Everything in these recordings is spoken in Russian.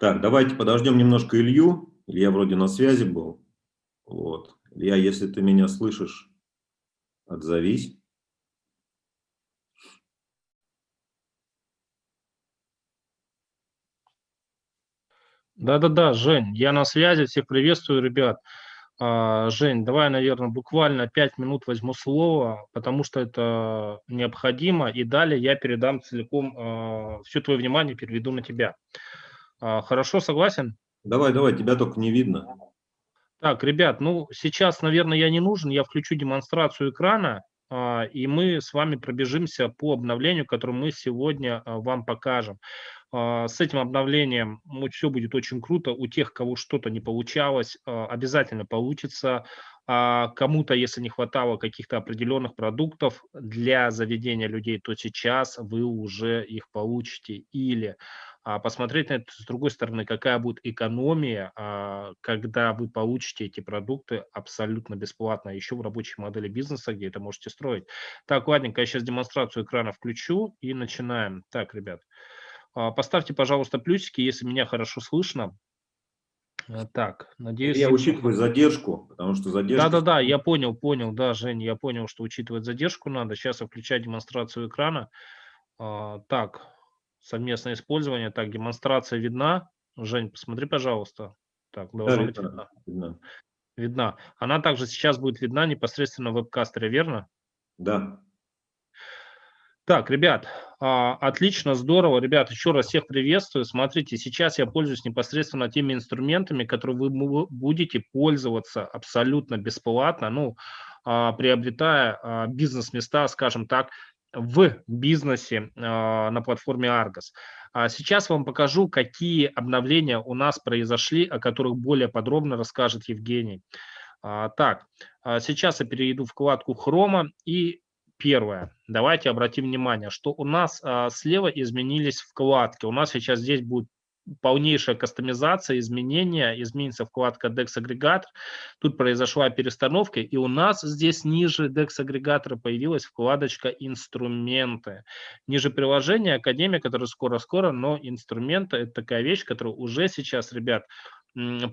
Так, давайте подождем немножко Илью. Илья вроде на связи был. Вот. Илья, если ты меня слышишь, отзовись. Да-да-да, Жень, я на связи, всех приветствую, ребят. А, Жень, давай, наверное, буквально 5 минут возьму слово, потому что это необходимо, и далее я передам целиком, а, все твое внимание переведу на тебя. А, хорошо, согласен? Давай, давай, тебя только не видно. Так, ребят, ну сейчас, наверное, я не нужен, я включу демонстрацию экрана, и мы с вами пробежимся по обновлению, которое мы сегодня вам покажем. А, с этим обновлением все будет очень круто. У тех, кого что-то не получалось, а, обязательно получится. А кому-то, если не хватало каких-то определенных продуктов для заведения людей, то сейчас вы уже их получите. Или посмотреть на это с другой стороны, какая будет экономия, когда вы получите эти продукты абсолютно бесплатно, еще в рабочей модели бизнеса, где это можете строить. Так, ладненько, я сейчас демонстрацию экрана включу и начинаем. Так, ребят. А, поставьте, пожалуйста, плюсики, если меня хорошо слышно. Так, надеюсь... Я учитываю задержку, потому что задержка... Да-да-да, я понял, понял, да, Жень, я понял, что учитывать задержку надо. Сейчас я включаю демонстрацию экрана. А, так, совместное использование. Так, демонстрация видна. Жень, посмотри, пожалуйста. Так, должна да, быть видна. видна. Видна. Она также сейчас будет видна непосредственно в веб-кастере, верно? Да. Так, ребят, а, отлично, здорово. Ребят, еще раз всех приветствую. Смотрите, сейчас я пользуюсь непосредственно теми инструментами, которые вы будете пользоваться абсолютно бесплатно, ну, а, приобретая а, бизнес-места, скажем так, в бизнесе на платформе Argos. Сейчас вам покажу, какие обновления у нас произошли, о которых более подробно расскажет Евгений. Так, сейчас я перейду вкладку Хрома и Первое. Давайте обратим внимание, что у нас а, слева изменились вкладки. У нас сейчас здесь будет полнейшая кастомизация, изменения, изменится вкладка DEX агрегатор. Тут произошла перестановка, и у нас здесь ниже DEX агрегатора появилась вкладочка инструменты. Ниже приложения Академия, которая скоро-скоро, но инструменты это такая вещь, которая уже сейчас, ребят,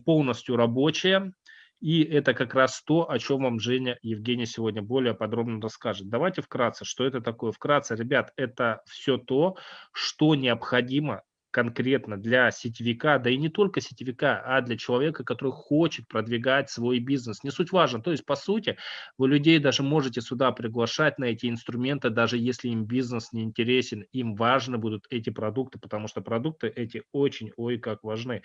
полностью рабочая. И это как раз то, о чем вам Женя Евгений сегодня более подробно расскажет. Давайте вкратце, что это такое. Вкратце, ребят, это все то, что необходимо конкретно для сетевика, да и не только сетевика, а для человека, который хочет продвигать свой бизнес. Не суть важно. То есть, по сути, вы людей даже можете сюда приглашать на эти инструменты, даже если им бизнес не интересен, им важны будут эти продукты, потому что продукты эти очень, ой, как важны.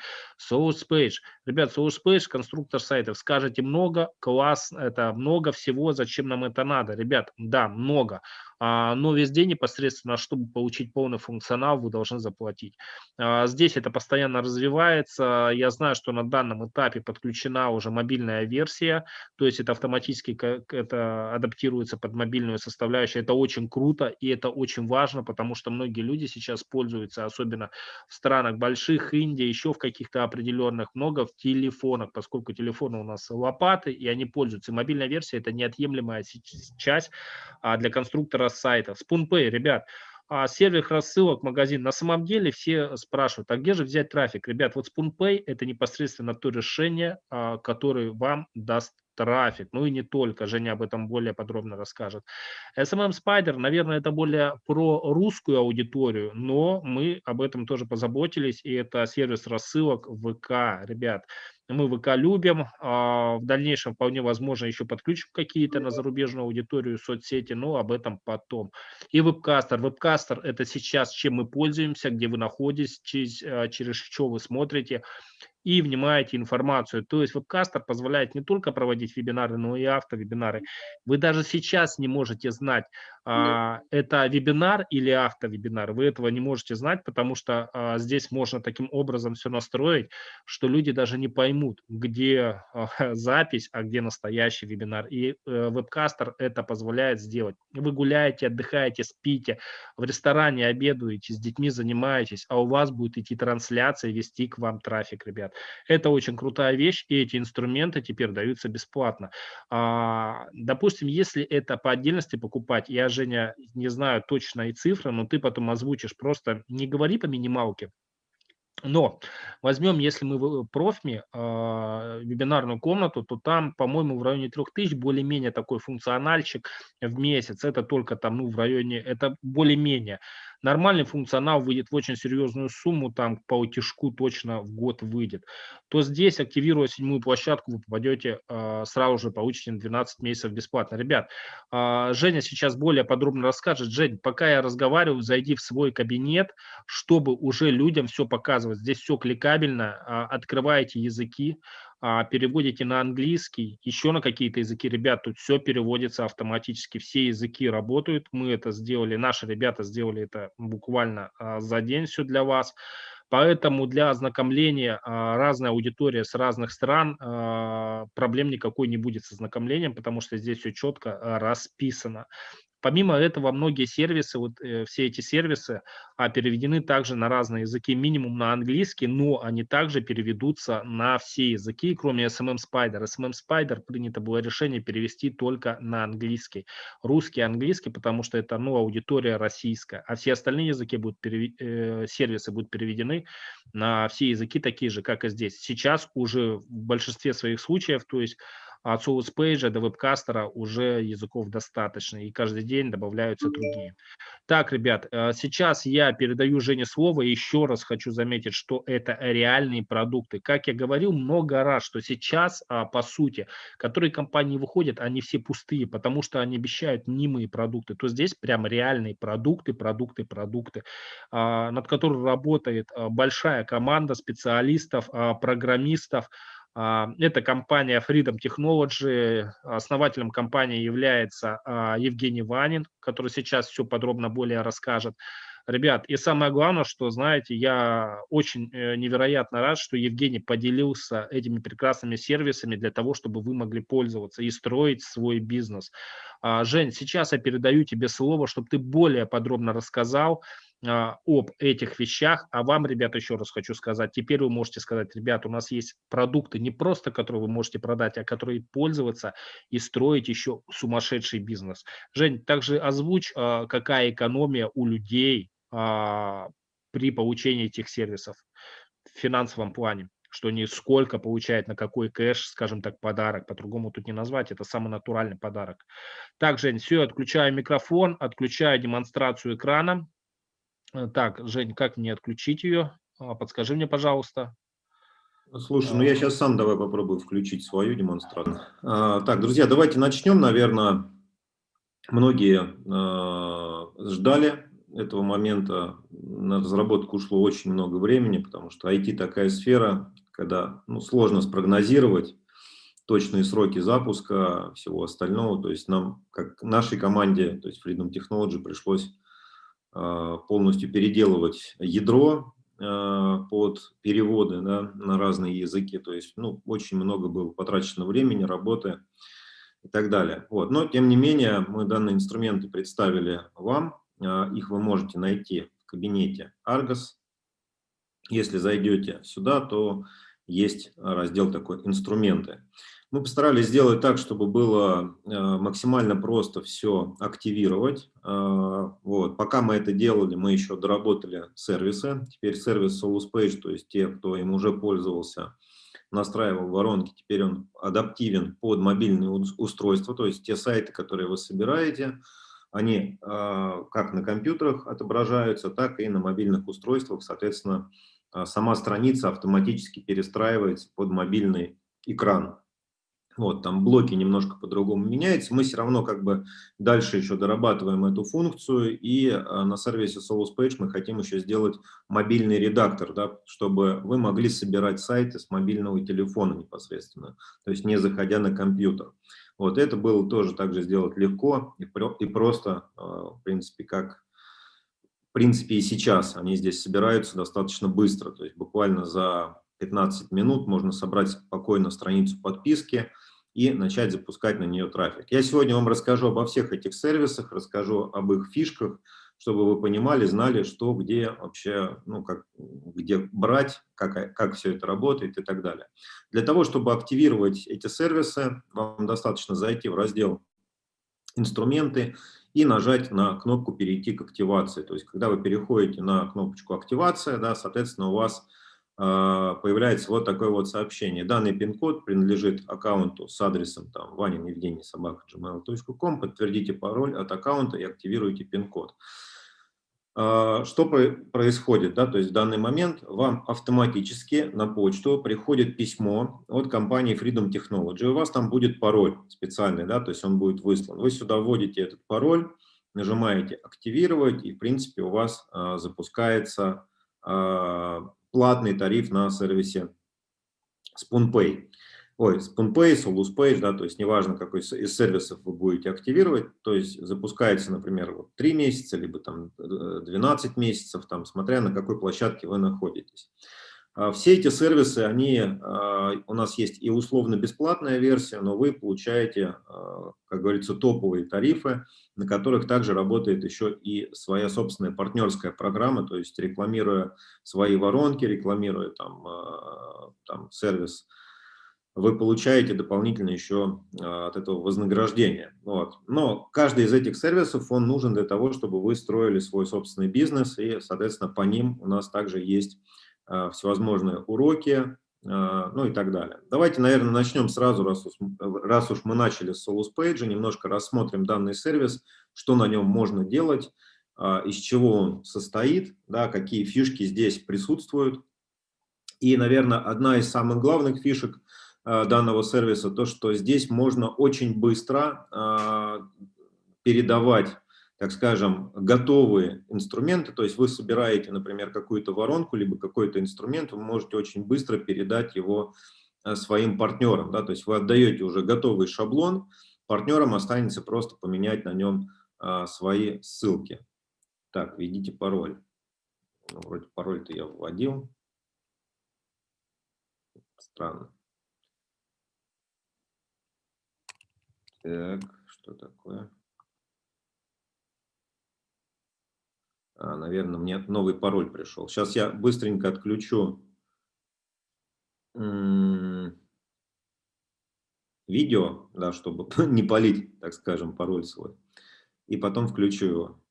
SourcePage. Ребят, SourcePage, конструктор сайтов. Скажете много, класс, это много всего, зачем нам это надо? Ребят, да, много. А, но везде непосредственно, чтобы получить полный функционал, вы должны заплатить. А, здесь это постоянно развивается. Я знаю, что на данном этапе подключена уже мобильная версия, то есть это автоматически это адаптируется под мобильную составляющую. Это очень круто и это очень важно, потому что многие люди сейчас пользуются, особенно в странах больших, Индия, еще в каких-то определенных, много в телефонах, поскольку телефоны у нас лопаты, и они пользуются. Мобильная версия – это неотъемлемая часть а, для конструктора сайтов. SpoonPay, ребят, а сервис рассылок, магазин. На самом деле все спрашивают, а где же взять трафик? Ребят, вот SpoonPay – это непосредственно то решение, а, которое вам даст трафик, ну и не только, Женя об этом более подробно расскажет. SMM Spider, наверное, это более про русскую аудиторию, но мы об этом тоже позаботились, и это сервис рассылок ВК, ребят. Мы ВК любим, а, в дальнейшем вполне возможно еще подключим какие-то на зарубежную аудиторию соцсети, но об этом потом. И вебкастер. Вебкастер – это сейчас чем мы пользуемся, где вы находитесь, а, через что вы смотрите и внимаете информацию. То есть вебкастер позволяет не только проводить вебинары, но и автовебинары. Вы даже сейчас не можете знать, а, это вебинар или автовебинар. Вы этого не можете знать, потому что а, здесь можно таким образом все настроить, что люди даже не поймут, где а, запись, а где настоящий вебинар. И а, вебкастер это позволяет сделать. Вы гуляете, отдыхаете, спите, в ресторане обедаете, с детьми занимаетесь, а у вас будет идти трансляция, вести к вам трафик, ребят. Это очень крутая вещь, и эти инструменты теперь даются бесплатно. А, допустим, если это по отдельности покупать, я, Женя, не знаю точно и цифры, но ты потом озвучишь, просто не говори по минималке, но возьмем, если мы в профми, э, вебинарную комнату, то там, по-моему, в районе 3000 более-менее такой функциональчик в месяц. Это только там, ну, в районе, это более-менее. Нормальный функционал выйдет в очень серьезную сумму, там по утяжку точно в год выйдет. То здесь, активируя седьмую площадку, вы попадете, э, сразу же получите 12 месяцев бесплатно. Ребят, э, Женя сейчас более подробно расскажет. Жень, пока я разговариваю, зайди в свой кабинет, чтобы уже людям все показывать. Здесь все кликабельно, э, открываете языки, а, переводите на английский, еще на какие-то языки, ребят, тут все переводится автоматически, все языки работают, мы это сделали, наши ребята сделали это буквально а, за день все для вас. Поэтому для ознакомления а, разная аудитория с разных стран, проблем никакой не будет с ознакомлением, потому что здесь все четко расписано. Помимо этого, многие сервисы, вот э, все эти сервисы а, переведены также на разные языки, минимум на английский, но они также переведутся на все языки, кроме SMM Spider. SMM Spider принято было решение перевести только на английский. Русский, английский, потому что это ну, аудитория российская, а все остальные языки будут перевед... э, сервисы будут переведены на все языки такие же, как и здесь. Сейчас уже в большинстве своих случаев, то есть от SourcePage до вебкастера уже языков достаточно, и каждый день добавляются другие. Так, ребят, э, сейчас я передаю Жене слово, еще раз хочу заметить, что это реальные продукты. Как я говорил много раз, что сейчас, а, по сути, которые компании выходят, они все пустые, потому что они обещают мнимые продукты. То здесь прям реальные продукты, продукты, продукты, а, над которыми работает а, большая команда специалистов, программистов, а, это компания Freedom Technology. Основателем компании является а, Евгений Ванин, который сейчас все подробно более расскажет. Ребят, и самое главное, что, знаете, я очень э, невероятно рад, что Евгений поделился этими прекрасными сервисами для того, чтобы вы могли пользоваться и строить свой бизнес. А, Жень, сейчас я передаю тебе слово, чтобы ты более подробно рассказал, а, об этих вещах. А вам, ребята, еще раз хочу сказать, теперь вы можете сказать, ребят, у нас есть продукты не просто, которые вы можете продать, а которые пользоваться и строить еще сумасшедший бизнес. Жень, также озвучь, а, какая экономия у людей а, при получении этих сервисов в финансовом плане что они сколько получают, на какой кэш, скажем так, подарок. По-другому тут не назвать, это самый натуральный подарок. Так, Жень, все, отключаю микрофон, отключаю демонстрацию экрана. Э, так, Жень, как мне отключить ее? А, подскажи мне, пожалуйста. Слушай, ну я сейчас сам давай попробую включить свою демонстрацию. А, так, друзья, давайте начнем. Наверное, многие а, ждали этого момента. На разработку ушло очень много времени, потому что IT такая сфера, когда ну, сложно спрогнозировать точные сроки запуска, всего остального. То есть нам, как нашей команде, то есть Freedom Technology, пришлось полностью переделывать ядро а, под переводы да, на разные языки. То есть ну, очень много было потрачено времени, работы и так далее. Вот. Но, тем не менее, мы данные инструменты представили вам. А, их вы можете найти в кабинете Argos. Если зайдете сюда, то есть раздел такой «Инструменты». Мы постарались сделать так, чтобы было э, максимально просто все активировать. Э, вот. Пока мы это делали, мы еще доработали сервисы. Теперь сервис SolusPage, то есть те, кто им уже пользовался, настраивал воронки, теперь он адаптивен под мобильные устройства, то есть те сайты, которые вы собираете, они э, как на компьютерах отображаются, так и на мобильных устройствах. Соответственно, сама страница автоматически перестраивается под мобильный экран. Вот, там блоки немножко по-другому меняются. Мы все равно как бы дальше еще дорабатываем эту функцию. И а, на сервисе SolusPage мы хотим еще сделать мобильный редактор, да, чтобы вы могли собирать сайты с мобильного телефона непосредственно, то есть не заходя на компьютер. Вот это было тоже также сделать легко и, и просто, а, в принципе, как в принципе и сейчас. Они здесь собираются достаточно быстро, то есть буквально за 15 минут можно собрать спокойно страницу подписки и начать запускать на нее трафик. Я сегодня вам расскажу обо всех этих сервисах, расскажу об их фишках, чтобы вы понимали, знали, что, где вообще, ну, как, где брать, как, как все это работает и так далее. Для того, чтобы активировать эти сервисы, вам достаточно зайти в раздел «Инструменты» и нажать на кнопку «Перейти к активации». То есть, когда вы переходите на кнопочку «Активация», да, соответственно, у вас появляется вот такое вот сообщение. Данный пин-код принадлежит аккаунту с адресом там, Ванин Евгений собака gmail.com. Подтвердите пароль от аккаунта и активируйте пин-код. А, что происходит? Да? То есть в данный момент вам автоматически на почту приходит письмо от компании Freedom Technology. У вас там будет пароль специальный, да? то есть он будет выслан. Вы сюда вводите этот пароль, нажимаете «Активировать», и в принципе у вас а, запускается а, платный тариф на сервисе SpoonPay ой, SpoonPay, SoluSPay, да, то есть неважно, какой из сервисов вы будете активировать, то есть запускается, например, вот 3 месяца, либо там 12 э, месяцев, там, смотря на какой площадке вы находитесь. А все эти сервисы, они, а, у нас есть и условно-бесплатная версия, но вы получаете, а, как говорится, топовые тарифы, на которых также работает еще и своя собственная партнерская программа, то есть рекламируя свои воронки, рекламируя там, там сервис вы получаете дополнительно еще от этого вознаграждение. Вот. Но каждый из этих сервисов, он нужен для того, чтобы вы строили свой собственный бизнес, и, соответственно, по ним у нас также есть всевозможные уроки, а, ну и так далее. Давайте, наверное, начнем сразу, раз уж, раз уж мы начали с Solus Page, немножко рассмотрим данный сервис, что на нем можно делать, из чего он состоит, да, какие фишки здесь присутствуют. И, наверное, одна из самых главных фишек – данного сервиса, то, что здесь можно очень быстро передавать, так скажем, готовые инструменты, то есть вы собираете, например, какую-то воронку, либо какой-то инструмент, вы можете очень быстро передать его э, своим партнерам, да, то есть вы отдаете уже готовый шаблон, партнерам останется просто поменять на нем свои ссылки. Так, введите пароль. Ну, вроде пароль-то я вводил. Странно. Так, что такое? Наверное, мне новый пароль пришел. Сейчас я быстренько отключу видео, да, чтобы не полить, так скажем, пароль свой. И потом включу его.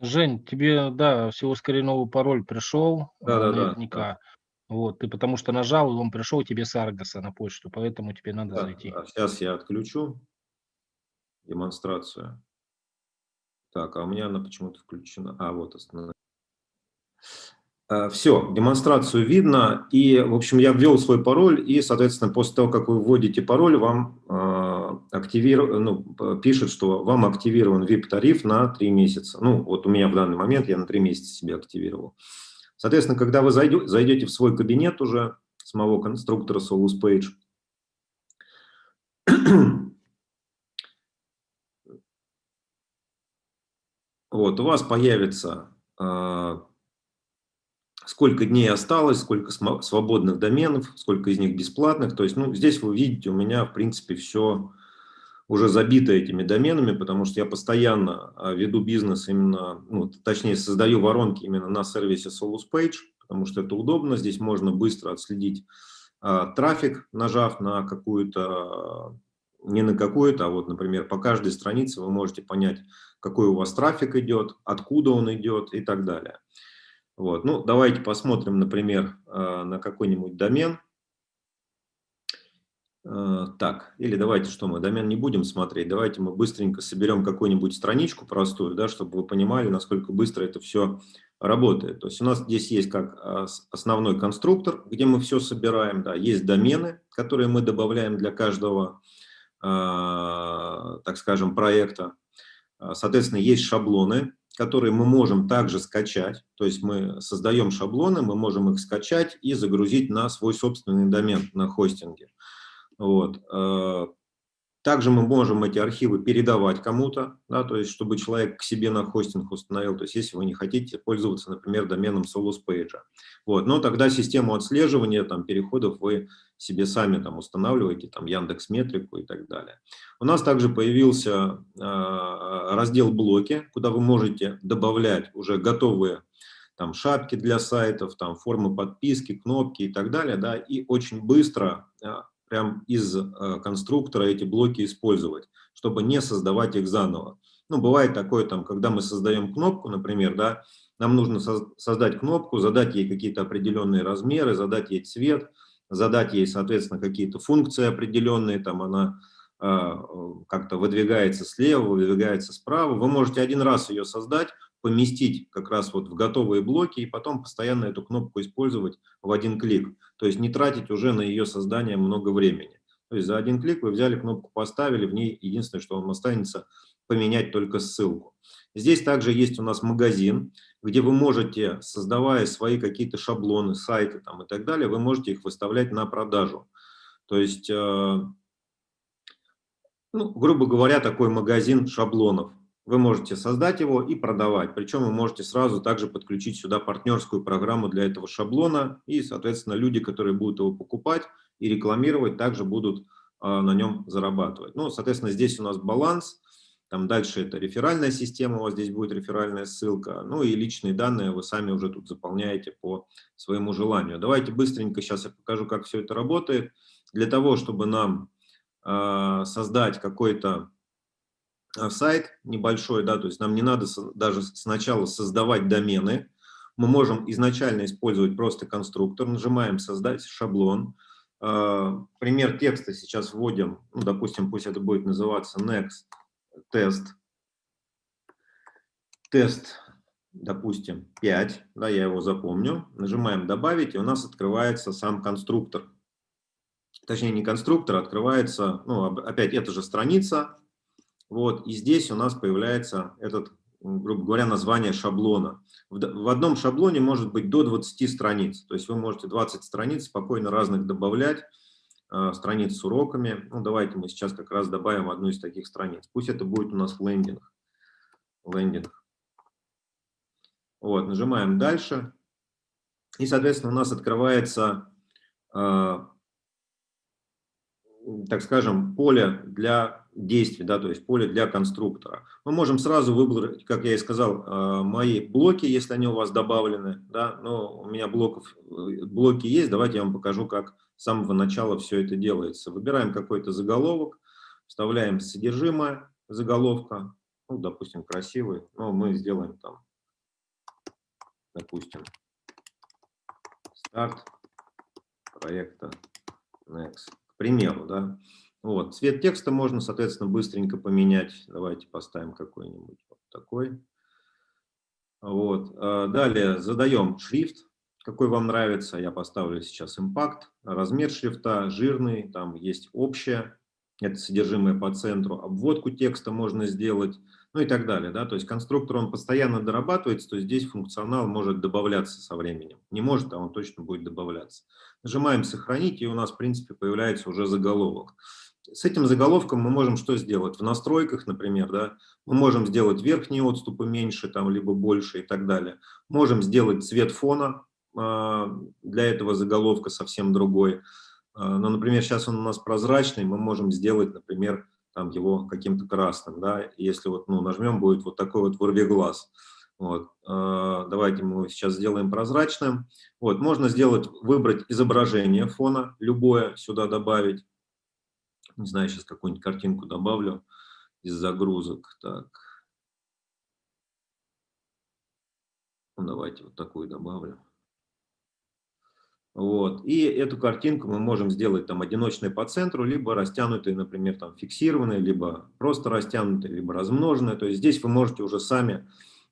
Жень, тебе, да, всего скорее новый пароль пришел. Да, да, наверняка. Да. Вот, ты потому что нажал, он пришел тебе с Аргаса на почту, поэтому тебе надо да, зайти. Да, сейчас я отключу демонстрацию. Так, а у меня она почему-то включена. А, вот остановилась. Все, демонстрацию видно. И, в общем, я ввел свой пароль, и, соответственно, после того, как вы вводите пароль, вам э, ну, пишет, что вам активирован VIP-тариф на 3 месяца. Ну, вот у меня в данный момент я на 3 месяца себе активировал. Соответственно, когда вы зайдете, зайдете в свой кабинет уже самого конструктора Solus Page, Вот, у вас появится, э, сколько дней осталось, сколько свободных доменов, сколько из них бесплатных. То есть, ну, здесь вы видите, у меня, в принципе, все уже забито этими доменами, потому что я постоянно а, веду бизнес именно, ну, точнее, создаю воронки именно на сервисе Solus Page, потому что это удобно. Здесь можно быстро отследить э, трафик, нажав на какую-то не на какую-то, а вот, например, по каждой странице вы можете понять, какой у вас трафик идет, откуда он идет и так далее. Вот. Ну, давайте посмотрим, например, э, на какой-нибудь домен. Э, так, или давайте что мы, домен не будем смотреть, давайте мы быстренько соберем какую-нибудь страничку простую, да, чтобы вы понимали, насколько быстро это все работает. То есть у нас здесь есть как э, основной конструктор, где мы все собираем, да, есть домены, которые мы добавляем для каждого так скажем, проекта. А, соответственно, есть шаблоны, которые мы можем также скачать. То есть мы создаем шаблоны, мы можем их скачать и загрузить на свой собственный домен на хостинге. Вот. Также мы можем эти архивы передавать кому-то, да, то есть чтобы человек к себе на хостинг установил, то есть если вы не хотите пользоваться, например, доменом SolusPage. Вот, но тогда систему отслеживания там, переходов вы себе сами там устанавливаете, там Яндекс Метрику и так далее. У нас также появился э, раздел блоки, куда вы можете добавлять уже готовые там шапки для сайтов, там формы подписки, кнопки и так далее, да, и очень быстро а, прям из э, конструктора эти блоки использовать, чтобы не создавать их заново. Ну, бывает такое, там, когда мы создаем кнопку, например, да, нам нужно создать кнопку, задать ей какие-то определенные размеры, задать ей цвет, задать ей, соответственно, какие-то функции определенные, там она э, как-то выдвигается слева, выдвигается справа. Вы можете один раз ее создать, поместить как раз вот в готовые блоки и потом постоянно эту кнопку использовать в один клик. То есть не тратить уже на ее создание много времени. То есть за один клик вы взяли кнопку, поставили, в ней единственное, что вам останется, поменять только ссылку. Здесь также есть у нас магазин, где вы можете, создавая свои какие-то шаблоны, сайты там и так далее, вы можете их выставлять на продажу. То есть, э, ну, грубо говоря, такой магазин шаблонов. Вы можете создать его и продавать. Причем вы можете сразу также подключить сюда партнерскую программу для этого шаблона. И, соответственно, люди, которые будут его покупать и рекламировать, также будут а, на нем зарабатывать. Ну, соответственно, здесь у нас баланс. Там дальше это реферальная система, у вас здесь будет реферальная ссылка. Ну и личные данные вы сами уже тут заполняете по своему желанию. Давайте быстренько сейчас я покажу, как все это работает. Для того, чтобы нам э, создать какой-то сайт небольшой, да, то есть нам не надо даже сначала создавать домены, мы можем изначально использовать просто конструктор, нажимаем «Создать шаблон». Э, пример текста сейчас вводим, ну, допустим, пусть это будет называться next test. Тест, допустим, 5, да, я его запомню. Нажимаем «Добавить», и у нас открывается сам конструктор. Точнее, не конструктор, а открывается, ну, опять эта же страница, вот, и здесь у нас появляется этот, грубо говоря, название шаблона. В, одном шаблоне может быть до 20 страниц, то есть вы можете 20 страниц спокойно разных добавлять, э, страниц с уроками. Ну, давайте мы сейчас как раз добавим одну из таких страниц. Пусть это будет у нас лендинг. Лендинг. Вот, нажимаем «Дальше». И, соответственно, у нас открывается э, так скажем, поле для действий, да, то есть поле для конструктора. Мы можем сразу выбрать, как я и сказал, э, мои блоки, если они у вас добавлены, да, но у меня блоков, э, блоки есть, давайте я вам покажу, как с самого начала все это делается. Выбираем какой-то заголовок, вставляем содержимое заголовка, ну, допустим, красивый, но мы сделаем там, допустим, старт проекта Next примеру, да. Вот. Цвет текста можно, соответственно, быстренько поменять. Давайте поставим какой-нибудь вот такой. Вот. А, далее задаем шрифт, какой вам нравится. Я поставлю сейчас импакт. Размер шрифта жирный, там есть общее, это содержимое по центру. Обводку текста можно сделать ну и так далее. Да? То есть конструктор, он постоянно дорабатывается, то здесь функционал может добавляться со временем. Не может, а он точно будет добавляться. Нажимаем «Сохранить», и у нас, в принципе, появляется уже заголовок. С этим заголовком мы можем что сделать? В настройках, например, да, мы можем сделать верхние отступы меньше, там, либо больше и так далее. Можем сделать цвет фона, а, для этого заголовка совсем другой. А, но, например, сейчас он у нас прозрачный, мы можем сделать, например, там его каким-то красным, да, если вот, ну, нажмем, будет вот такой вот вырви глаз. Вот. А, давайте мы его сейчас сделаем прозрачным. Вот. Можно сделать, выбрать изображение фона, любое сюда добавить. Не знаю, сейчас какую-нибудь картинку добавлю из загрузок. Так. Ну, давайте вот такую добавлю. Вот. И эту картинку мы можем сделать там одиночной по центру, либо растянутой, например, там фиксированной, либо просто растянутой, либо размноженной. То есть здесь вы можете уже сами,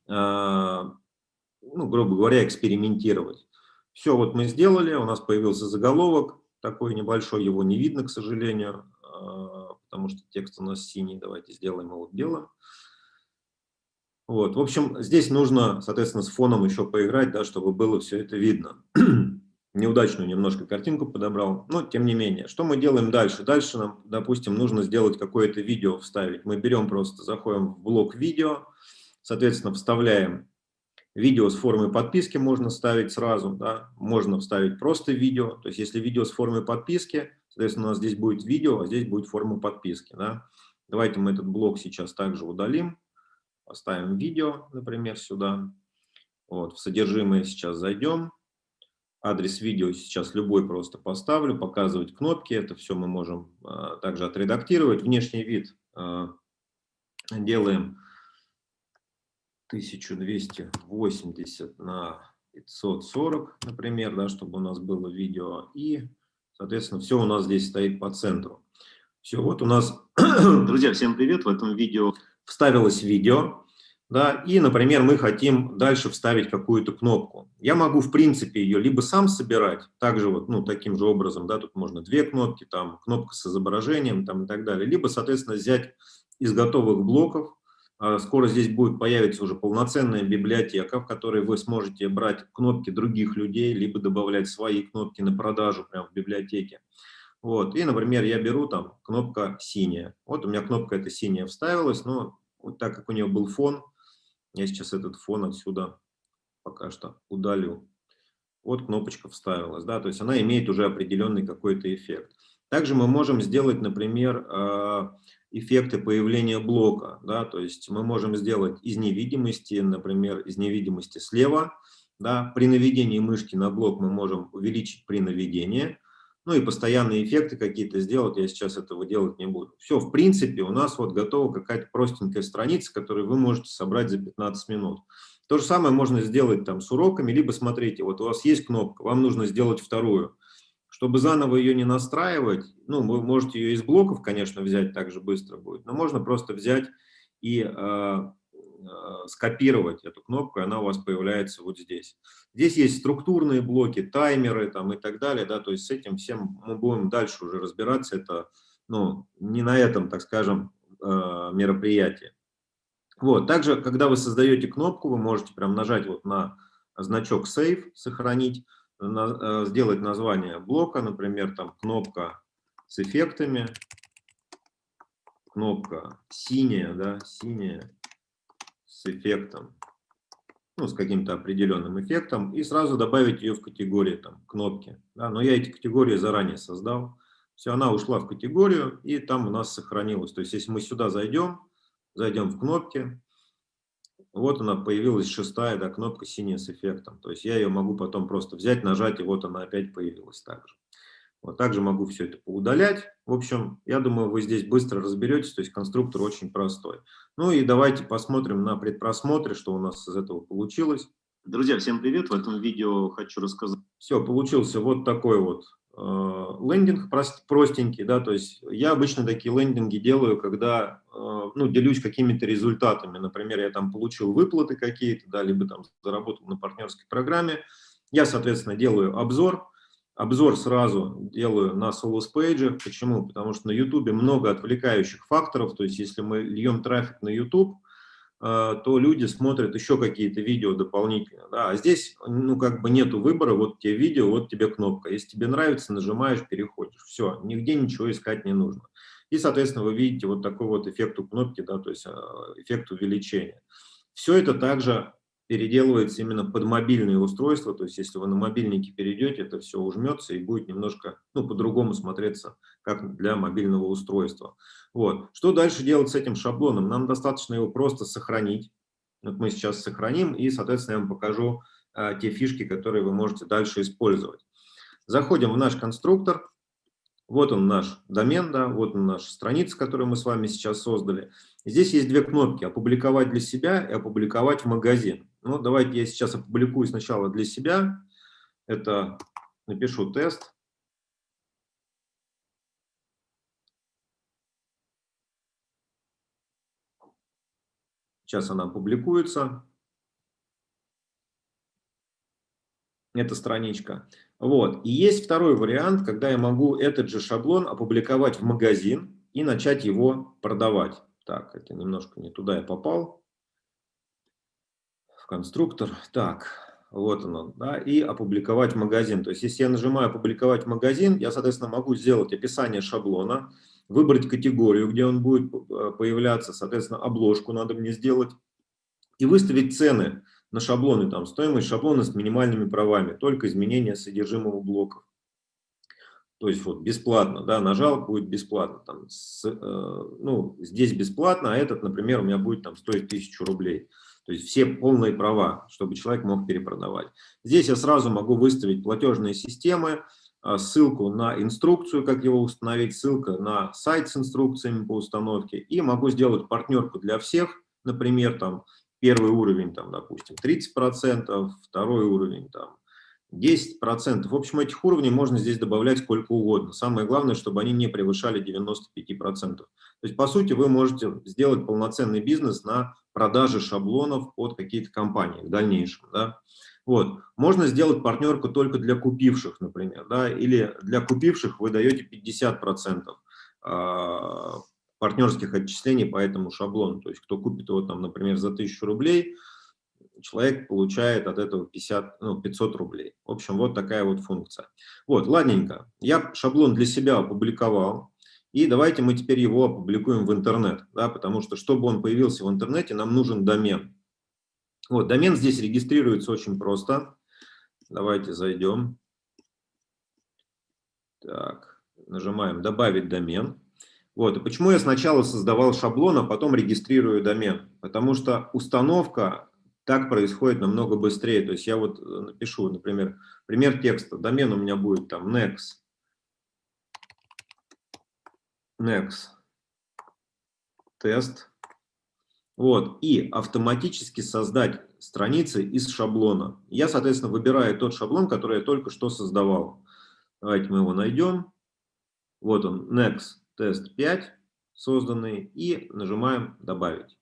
э, ну, грубо говоря, экспериментировать. Все вот мы сделали, у нас появился заголовок, такой небольшой, его не видно, к сожалению, потому что текст у нас синий. Давайте сделаем его белым. Вот, в общем, здесь нужно, соответственно, с фоном еще поиграть, да, чтобы было все это видно. неудачную немножко картинку подобрал, но тем не менее. Что мы делаем дальше? Дальше нам, допустим, нужно сделать какое-то видео, вставить. Мы берем просто, заходим в блок видео, соответственно, вставляем видео с формой подписки, можно ставить сразу, да, можно вставить просто видео. То есть, если видео с формой подписки, соответственно, у нас здесь будет видео, а здесь будет форма подписки. Да. Давайте мы этот блок сейчас также удалим, поставим видео, например, сюда. Вот, в содержимое сейчас зайдем адрес видео сейчас любой просто поставлю, показывать кнопки, это все мы можем а, также отредактировать. Внешний вид а, делаем 1280 на 540, например, да, чтобы у нас было видео. И, соответственно, все у нас здесь стоит по центру. Все, вот у нас, друзья, всем привет, в этом видео вставилось видео. Да, и, например, мы хотим дальше вставить какую-то кнопку. Я могу, в принципе, ее либо сам собирать, также вот, ну, таким же образом, да, тут можно две кнопки, там, кнопка с изображением, там, и так далее, либо, соответственно, взять из готовых блоков, скоро здесь будет появиться уже полноценная библиотека, в которой вы сможете брать кнопки других людей, либо добавлять свои кнопки на продажу прямо в библиотеке. Вот, и, например, я беру там кнопка синяя. Вот у меня кнопка эта синяя вставилась, но вот так как у нее был фон, я сейчас этот фон отсюда пока что удалю. Вот кнопочка вставилась, да, то есть она имеет уже определенный какой-то эффект. Также мы можем сделать, например, а, эффекты появления блока, да, то есть мы можем сделать из невидимости, например, из невидимости слева, да, при наведении мышки на блок мы можем увеличить при наведении, ну и постоянные эффекты какие-то сделать, я сейчас этого делать не буду. Все, в принципе, у нас вот готова какая-то простенькая страница, которую вы можете собрать за 15 минут. То же самое можно сделать там с уроками, либо смотрите, вот у вас есть кнопка, вам нужно сделать вторую. Чтобы заново ее не настраивать, ну, вы можете ее из блоков, конечно, взять, также быстро будет, но можно просто взять и э, Э, скопировать эту кнопку, и она у вас появляется вот здесь. Здесь есть структурные блоки, таймеры там, и так далее, да, то есть с этим всем мы будем дальше уже разбираться, это ну, не на этом, так скажем, э, мероприятии. Вот, также, когда вы создаете кнопку, вы можете прям нажать вот на значок Save, сохранить, сделать название блока, например, там кнопка с эффектами, кнопка синяя, да, синяя, с эффектом, ну, с каким-то определенным эффектом, и сразу добавить ее в категории там, кнопки. Да, но я эти категории заранее создал. Все, она ушла в категорию, и там у нас сохранилось. То есть, если мы сюда зайдем, зайдем в кнопки, вот она появилась шестая да, кнопка синяя с эффектом. То есть я ее могу потом просто взять, нажать, и вот она опять появилась также. Вот также могу все это поудалять. В общем, я думаю, вы здесь быстро разберетесь, то есть конструктор очень простой. Ну и давайте посмотрим на предпросмотре, что у нас из этого получилось. Друзья, всем привет! В этом видео хочу рассказать. Все, получился вот такой вот э, лендинг простенький, да, то есть я обычно такие лендинги делаю, когда, э, ну, делюсь какими-то результатами. Например, я там получил выплаты какие-то, да, либо там заработал на партнерской программе. Я, соответственно, делаю обзор, Обзор сразу делаю на Solus Page. Почему? Потому что на YouTube много отвлекающих факторов. То есть, если мы льем трафик на YouTube, то люди смотрят еще какие-то видео дополнительно. Да? А здесь, ну, как бы нету выбора, вот тебе видео, вот тебе кнопка. Если тебе нравится, нажимаешь, переходишь. Все, нигде ничего искать не нужно. И, соответственно, вы видите вот такой вот эффект у кнопки, да, то есть э, эффект увеличения. Все это также переделывается именно под мобильные устройства, то есть если вы на мобильнике перейдете, это все ужмется и будет немножко ну, по-другому смотреться, как для мобильного устройства. Вот. Что дальше делать с этим шаблоном? Нам достаточно его просто сохранить. Вот мы сейчас сохраним, и, соответственно, я вам покажу а, те фишки, которые вы можете дальше использовать. Заходим в наш конструктор. Вот он наш домен, да, вот он наша страница, которую мы с вами сейчас создали. Здесь есть две кнопки «Опубликовать для себя» и «Опубликовать в магазин». Ну, давайте я сейчас опубликую сначала для себя. Это напишу тест. Сейчас она публикуется. Эта страничка. Вот. И есть второй вариант, когда я могу этот же шаблон опубликовать в магазин и начать его продавать. Так, это немножко не туда я попал конструктор. Так, вот оно, да, и опубликовать магазин. То есть, если я нажимаю «Опубликовать магазин», я, соответственно, могу сделать описание шаблона, выбрать категорию, где он будет э, появляться, соответственно, обложку надо мне сделать, и выставить цены на шаблоны, там, стоимость шаблона с минимальными правами, только изменение содержимого блоков. То есть вот бесплатно, да, нажал, будет бесплатно. Там, с, э, ну, здесь бесплатно, а этот, например, у меня будет там стоить 1000 рублей. То есть все полные права, чтобы человек мог перепродавать. Здесь я сразу могу выставить платежные системы, а, ссылку на инструкцию, как его установить, ссылка на сайт с инструкциями по установке. И могу сделать партнерку для всех, например, там первый уровень, там, допустим, 30%, второй уровень, там, 10%. В общем, этих уровней можно здесь добавлять сколько угодно. Самое главное, чтобы они не превышали 95%. То есть, по сути, вы можете сделать полноценный бизнес на продаже шаблонов под какие-то компании в дальнейшем. Да? Вот. Можно сделать партнерку только для купивших, например. Да? Или для купивших вы даете 50% а, партнерских отчислений по этому шаблону. То есть, кто купит его, там, например, за 1000 рублей – человек получает от этого 50, ну, 500 рублей. В общем, вот такая вот функция. Вот, ладненько. Я шаблон для себя опубликовал. И давайте мы теперь его опубликуем в интернет, да, потому что, чтобы он появился в интернете, нам нужен домен. Вот, домен здесь регистрируется очень просто. Давайте зайдем. Так, нажимаем «Добавить домен». Вот, и почему я сначала создавал шаблон, а потом регистрирую домен? Потому что установка так происходит намного быстрее. То есть я вот э, напишу, например, пример текста. Домен у меня будет там next, next, тест. Вот, и автоматически создать страницы из шаблона. Я, соответственно, выбираю тот шаблон, который я только что создавал. Давайте мы его найдем. Вот он, next, тест 5 созданный, и нажимаем «Добавить».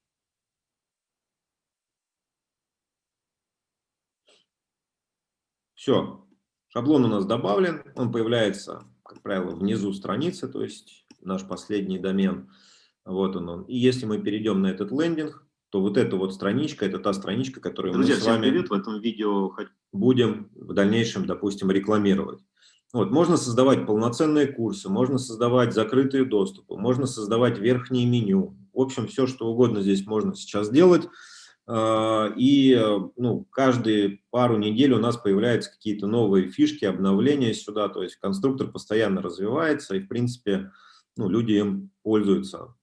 Все, шаблон у нас добавлен, он появляется, как правило, внизу страницы, то есть наш последний домен. Вот он. он. И если мы перейдем на этот лендинг, то вот эта вот страничка, это та страничка, которую Друзья, мы с вами привет. в этом видео будем в дальнейшем, допустим, рекламировать. Вот, можно создавать полноценные курсы, можно создавать закрытые доступы, можно создавать верхнее меню. В общем, все, что угодно здесь можно сейчас делать. А, и ну, каждые пару недель у нас появляются какие-то новые фишки, обновления сюда, то есть конструктор постоянно развивается, и в принципе ну, люди им пользуются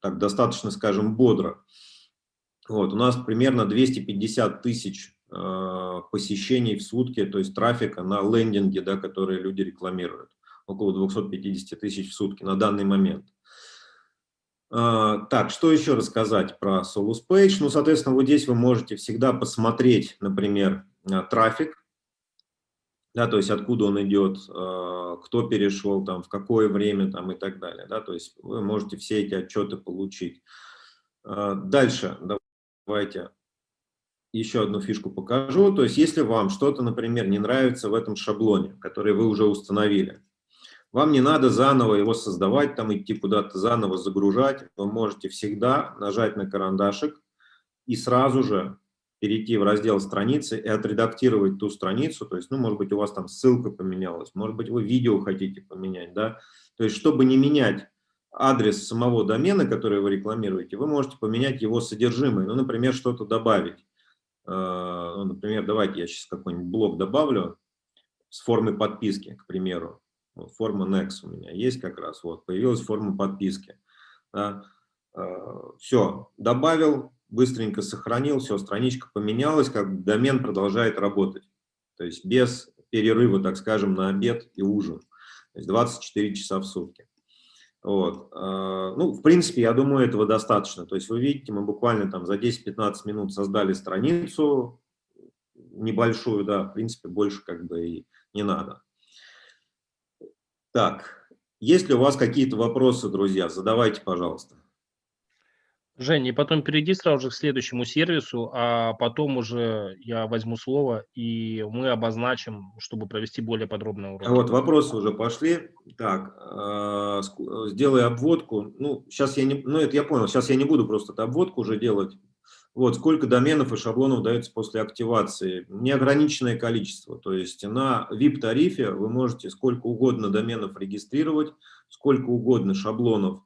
так достаточно, скажем, бодро. Вот, у нас примерно 250 тысяч э, посещений в сутки, то есть трафика на лендинге, да, которые люди рекламируют. Около 250 тысяч в сутки на данный момент. А, так, что еще рассказать про Solus Page? Ну, соответственно, вот здесь вы можете всегда посмотреть, например, а, трафик, да, то есть откуда он идет, а, кто перешел, там, в какое время там, и так далее. Да, то есть вы можете все эти отчеты получить. Дальше давайте еще одну фишку покажу. То есть если вам что-то, например, не нравится в этом шаблоне, который вы уже установили, вам не надо заново его создавать, там идти куда-то заново загружать. Вы можете всегда нажать на карандашик и сразу же перейти в раздел страницы и отредактировать ту страницу. То есть, ну, может быть, у вас там ссылка поменялась, может быть, вы видео хотите поменять, да. То есть, чтобы не менять адрес самого домена, который вы рекламируете, вы можете поменять его содержимое. Ну, например, что-то добавить. Э, ну, например, давайте я сейчас какой-нибудь блок добавлю с формы подписки, к примеру. Форма Next у меня есть как раз. Вот, появилась форма подписки. Да. А, все, добавил, быстренько сохранил, все, страничка поменялась, как домен продолжает работать. То есть без перерыва, так скажем, на обед и ужин. То есть 24 часа в сутки. Вот. А, ну, в принципе, я думаю, этого достаточно. То есть вы видите, мы буквально там за 10-15 минут создали страницу небольшую, да, в принципе, больше как бы и не надо. Так, есть ли у вас какие-то вопросы, друзья? Задавайте, пожалуйста. Жень, и потом перейди сразу же к следующему сервису, а потом уже я возьму слово, и мы обозначим, чтобы провести более подробный урок. Вот, вопросы уже пошли. Так, э, сделай обводку. Ну, сейчас я не, ну, это я понял, сейчас я не буду просто обводку уже делать. Вот, сколько доменов и шаблонов дается после активации? Неограниченное количество. То есть на VIP-тарифе вы можете сколько угодно доменов регистрировать, сколько угодно шаблонов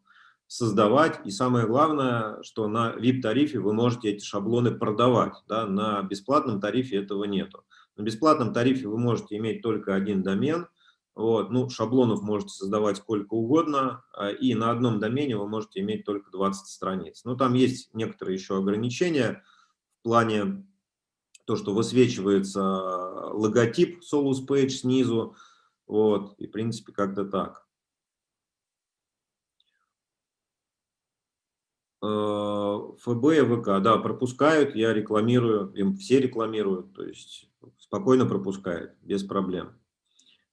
создавать. И самое главное, что на VIP-тарифе вы можете эти шаблоны продавать. Да? На бесплатном тарифе этого нету. На бесплатном тарифе вы можете иметь только один домен. Вот, ну, шаблонов можете создавать сколько угодно, а, и на одном домене вы можете иметь только 20 страниц. Но там есть некоторые еще ограничения в плане то, что высвечивается логотип Solus Page снизу, вот, и в принципе как-то так. Э, ФБ и ВК, да, пропускают, я рекламирую, им все рекламируют, то есть спокойно пропускают, без проблем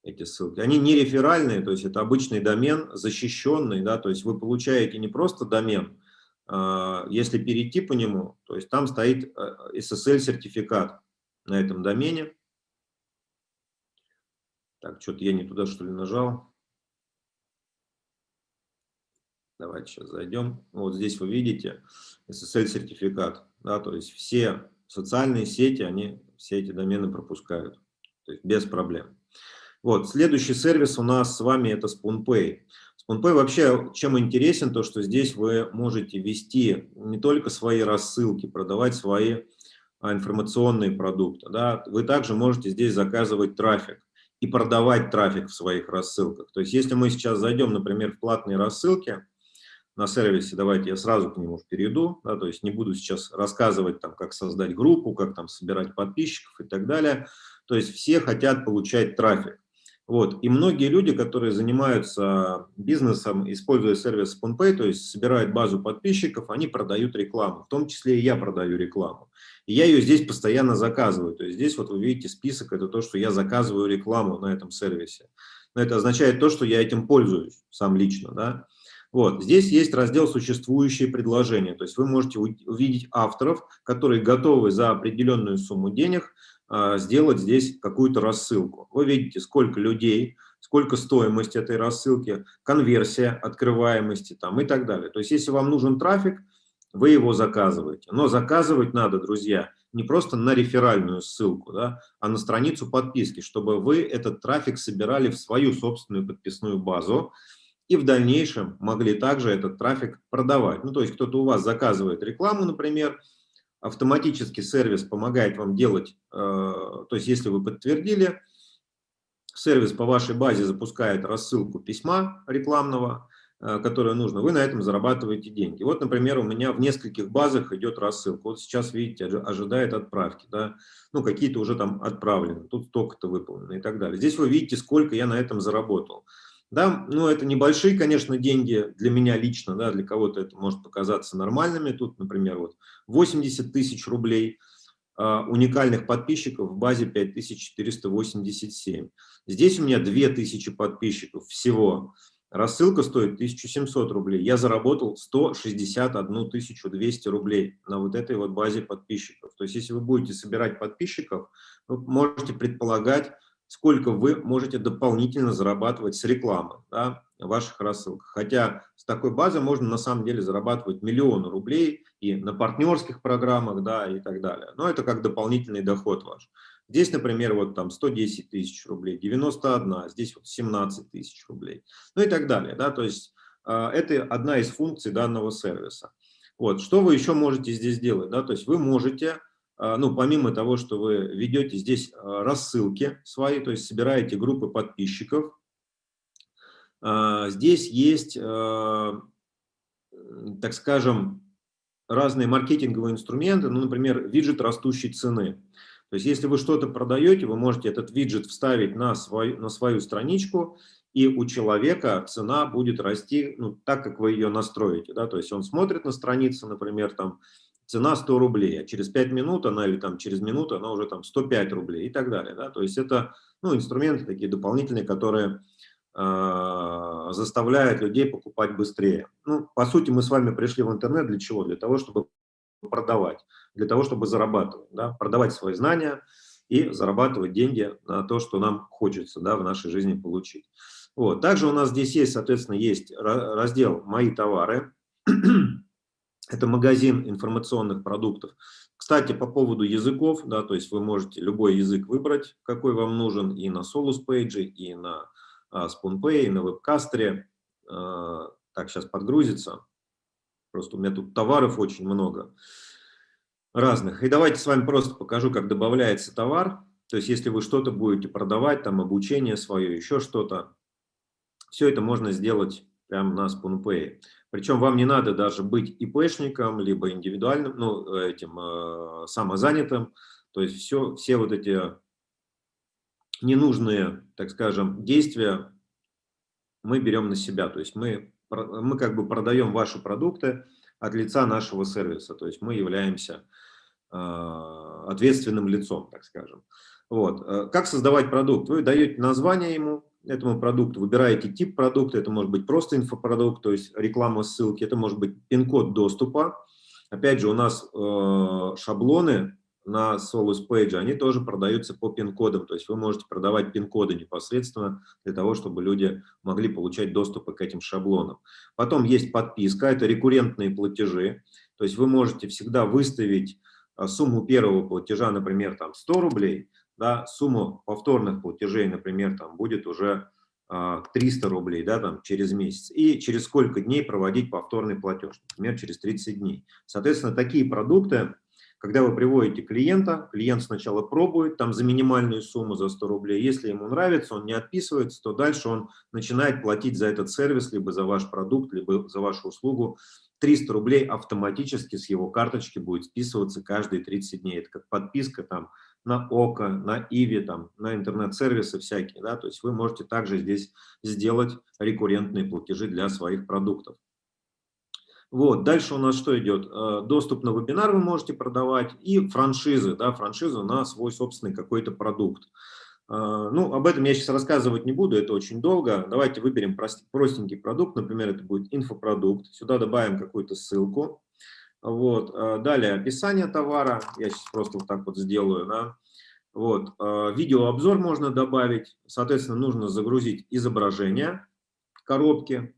эти ссылки. Они не реферальные, то есть это обычный домен, защищенный, да, то есть вы получаете не просто домен, а, если перейти по нему, то есть там стоит SSL-сертификат на этом домене. Так, что-то я не туда, что ли, нажал. Давайте сейчас зайдем. Вот здесь вы видите SSL-сертификат, да, то есть все социальные сети, они все эти домены пропускают, то есть без проблем. Вот, следующий сервис у нас с вами это SpoonPay. SpoonPay вообще чем интересен, то что здесь вы можете вести не только свои рассылки, продавать свои а, информационные продукты. Да? Вы также можете здесь заказывать трафик и продавать трафик в своих рассылках. То есть если мы сейчас зайдем, например, в платные рассылки на сервисе, давайте я сразу к нему перейду, да, то есть не буду сейчас рассказывать, там, как создать группу, как там собирать подписчиков и так далее. То есть все хотят получать трафик. Вот. И многие люди, которые занимаются бизнесом, используя сервис SpoonPay, то есть собирают базу подписчиков, они продают рекламу. В том числе и я продаю рекламу. И я ее здесь постоянно заказываю. То есть здесь вот вы видите список, это то, что я заказываю рекламу на этом сервисе. Но это означает то, что я этим пользуюсь сам лично. Да? Вот. Здесь есть раздел «Существующие предложения». То есть вы можете увидеть авторов, которые готовы за определенную сумму денег сделать здесь какую-то рассылку. Вы видите, сколько людей, сколько стоимость этой рассылки, конверсия, открываемости там, и так далее. То есть, если вам нужен трафик, вы его заказываете. Но заказывать надо, друзья, не просто на реферальную ссылку, да, а на страницу подписки, чтобы вы этот трафик собирали в свою собственную подписную базу и в дальнейшем могли также этот трафик продавать. Ну, то есть кто-то у вас заказывает рекламу, например, автоматически сервис помогает вам делать, э, то есть если вы подтвердили, сервис по вашей базе запускает рассылку письма рекламного, э, которое нужно, вы на этом зарабатываете деньги. Вот, например, у меня в нескольких базах идет рассылка. Вот сейчас, видите, ожидает отправки, да, ну, какие-то уже там отправлены, тут столько-то выполнено и так далее. Здесь вы видите, сколько я на этом заработал. Да, ну, это небольшие, конечно, деньги для меня лично, да, для кого-то это может показаться нормальными. Тут, например, вот 80 тысяч рублей, а, уникальных подписчиков в базе 5487. Здесь у меня 2000 подписчиков всего. Рассылка стоит 1700 рублей. Я заработал 161 200 рублей на вот этой вот базе подписчиков. То есть, если вы будете собирать подписчиков, вы можете предполагать, сколько вы можете дополнительно зарабатывать с рекламы да, ваших рассылках. Хотя с такой базы можно на самом деле зарабатывать миллионы рублей и на партнерских программах да, и так далее. Но это как дополнительный доход ваш. Здесь, например, вот там 110 тысяч рублей, 91, здесь вот 17 тысяч рублей, ну и так далее. Да, то есть э, это одна из функций данного сервиса. Вот, что вы еще можете здесь делать? Да? То есть вы можете а, ну, помимо того, что вы ведете здесь а, рассылки свои, то есть собираете группы подписчиков, а, здесь есть, так скажем, разные маркетинговые инструменты, ну, например, виджет растущей цены. То есть, если вы что-то продаете, вы можете этот виджет вставить на свою, на свою страничку, и у человека цена будет расти ну, так, как вы ее настроите. Да? То есть, он смотрит на страницу, например, там, цена 100 рублей, а через 5 минут она или там через минуту она уже там 105 рублей и так далее. Да? То есть это ну, инструменты такие дополнительные, которые э, заставляют людей покупать быстрее. Ну, по сути, мы с вами пришли в интернет для чего? Для того, чтобы продавать, для того, чтобы зарабатывать, да? продавать свои знания и зарабатывать деньги на то, что нам хочется да, в нашей жизни получить. Вот. Также у нас здесь есть, соответственно, есть раздел «Мои товары». Это магазин информационных продуктов. Кстати, по поводу языков, да, то есть вы можете любой язык выбрать, какой вам нужен, и на Solus Page, и на а, SpoonPay, и на WebCaster. А, так, сейчас подгрузится. Просто у меня тут товаров очень много разных. И давайте с вами просто покажу, как добавляется товар. То есть если вы что-то будете продавать, там обучение свое, еще что-то, все это можно сделать прямо на SpoonPay. Причем вам не надо даже быть ИПшником, либо индивидуальным, ну, этим э, самозанятым. То есть все, все вот эти ненужные, так скажем, действия мы берем на себя. То есть мы, мы как бы продаем ваши продукты от лица нашего сервиса. То есть мы являемся э, ответственным лицом, так скажем. Вот. Э, как создавать продукт? Вы даете название ему, этому продукту, выбираете тип продукта, это может быть просто инфопродукт, то есть реклама ссылки, это может быть пин-код доступа. Опять же, у нас э, шаблоны на Solus Page, они тоже продаются по пин-кодам, то есть вы можете продавать пин-коды непосредственно для того, чтобы люди могли получать доступ к этим шаблонам. Потом есть подписка, это рекуррентные платежи, то есть вы можете всегда выставить э, сумму первого платежа, например, там 100 рублей, да, сумма повторных платежей, например, там будет уже 300 а, рублей да, там, через месяц, и через сколько дней проводить повторный платеж, например, через 30 дней. Соответственно, такие продукты, когда вы приводите клиента, клиент сначала пробует там за минимальную сумму, за 100 рублей, если ему нравится, он не отписывается, то дальше он начинает платить за этот сервис, либо за ваш продукт, либо за вашу услугу 300 рублей автоматически с его карточки будет списываться каждые 30 дней. Это как подписка там на ОКО, на Иви, там, на интернет-сервисы всякие. Да? То есть вы можете также здесь сделать рекуррентные платежи для своих продуктов. Вот, дальше у нас что идет? Э, доступ на вебинар вы можете продавать и франшизы, да, франшизу на свой собственный какой-то продукт. Э, ну, об этом я сейчас рассказывать не буду, это очень долго. Давайте выберем простенький продукт, например, это будет инфопродукт. Сюда добавим какую-то ссылку. Вот. Э, далее описание товара, я сейчас просто вот так вот сделаю. Да? Вот. Э, видеообзор можно добавить, соответственно, нужно загрузить изображение коробки.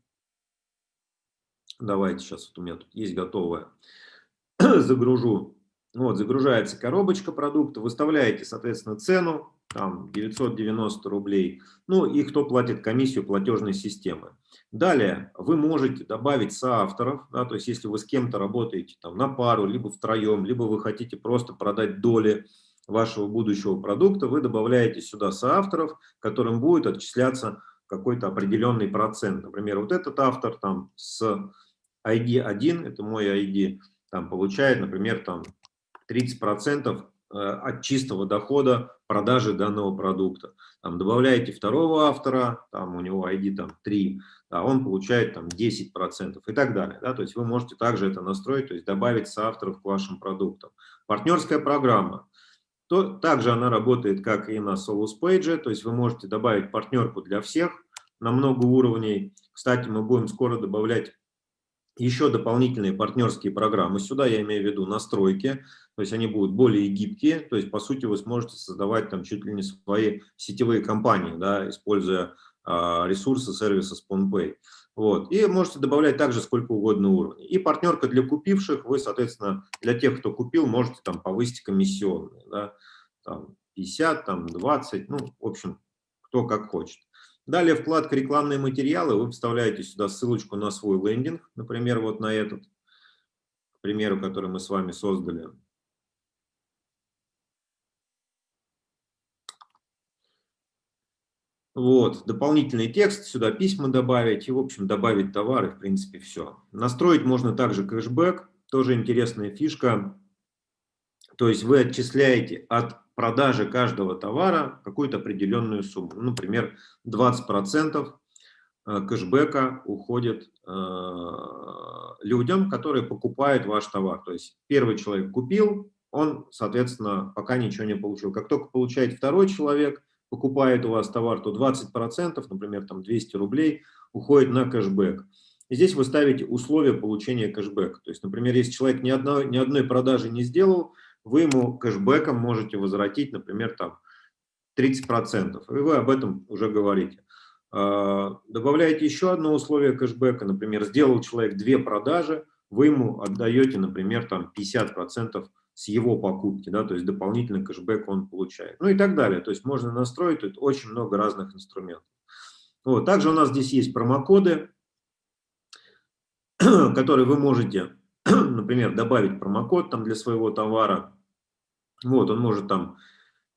Давайте сейчас, вот у меня тут есть готовое. Загружу. Вот, загружается коробочка продукта, выставляете, соответственно, цену, там 990 рублей, ну и кто платит комиссию платежной системы. Далее вы можете добавить соавторов, да, то есть если вы с кем-то работаете там, на пару, либо втроем, либо вы хотите просто продать доли вашего будущего продукта, вы добавляете сюда соавторов, которым будет отчисляться какой-то определенный процент. Например, вот этот автор там с ID 1, это мой ID, там получает, например, там 30% э, от чистого дохода продажи данного продукта. Там добавляете второго автора, там у него ID там 3, а он получает там 10% и так далее. Да? То есть вы можете также это настроить, то есть добавить соавторов к вашим продуктам. Партнерская программа. То, также она работает как и на Solus Page, то есть вы можете добавить партнерку для всех на много уровней. Кстати, мы будем скоро добавлять еще дополнительные партнерские программы. Сюда я имею в виду настройки, то есть они будут более гибкие, то есть по сути вы сможете создавать там чуть ли не свои сетевые компании, да, используя а, ресурсы сервиса SpawnPay. Вот. И можете добавлять также сколько угодно уровней. И партнерка для купивших, вы, соответственно, для тех, кто купил, можете там повысить комиссионные. Да? Там 50, там 20, ну, в общем, кто как хочет. Далее вкладка «Рекламные материалы». Вы вставляете сюда ссылочку на свой лендинг, например, вот на этот, к примеру, который мы с вами создали. Вот, дополнительный текст, сюда письма добавить и, в общем, добавить товары, в принципе, все. Настроить можно также кэшбэк, тоже интересная фишка. То есть вы отчисляете от продажи каждого товара какую-то определенную сумму. Ну, например, 20% э, кэшбэка уходит э, людям, которые покупают ваш товар. То есть первый человек купил, он, соответственно, пока ничего не получил. Как только получает второй человек, покупает у вас товар, то 20%, например, там 200 рублей, уходит на кэшбэк. И здесь вы ставите условия получения кэшбэка. То есть, например, если человек ни одной, ни одной продажи не сделал, вы ему кэшбэком можете возвратить, например, там 30%. И вы об этом уже говорите. А, добавляете еще одно условие кэшбэка, например, сделал человек две продажи, вы ему отдаете, например, там 50% с его покупки, да, то есть дополнительный кэшбэк он получает. Ну и так далее. То есть можно настроить тут очень много разных инструментов. Вот. Также у нас здесь есть промокоды, которые вы можете, например, добавить промокод там для своего товара. Вот, он может там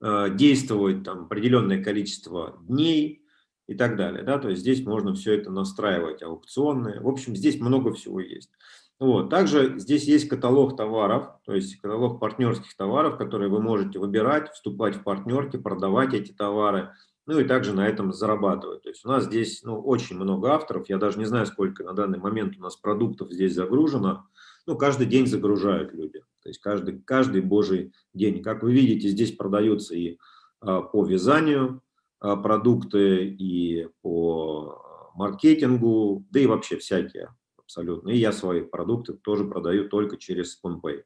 э, действовать там определенное количество дней и так далее. Да? То есть здесь можно все это настраивать, аукционные. В общем, здесь много всего есть. Вот. Также здесь есть каталог товаров, то есть каталог партнерских товаров, которые вы можете выбирать, вступать в партнерки, продавать эти товары, ну и также на этом зарабатывать. То есть у нас здесь ну, очень много авторов, я даже не знаю, сколько на данный момент у нас продуктов здесь загружено, ну каждый день загружают люди, то есть каждый, каждый божий день. Как вы видите, здесь продаются и а, по вязанию а, продукты, и по маркетингу, да и вообще всякие абсолютно. И я свои продукты тоже продаю только через SpoonPay.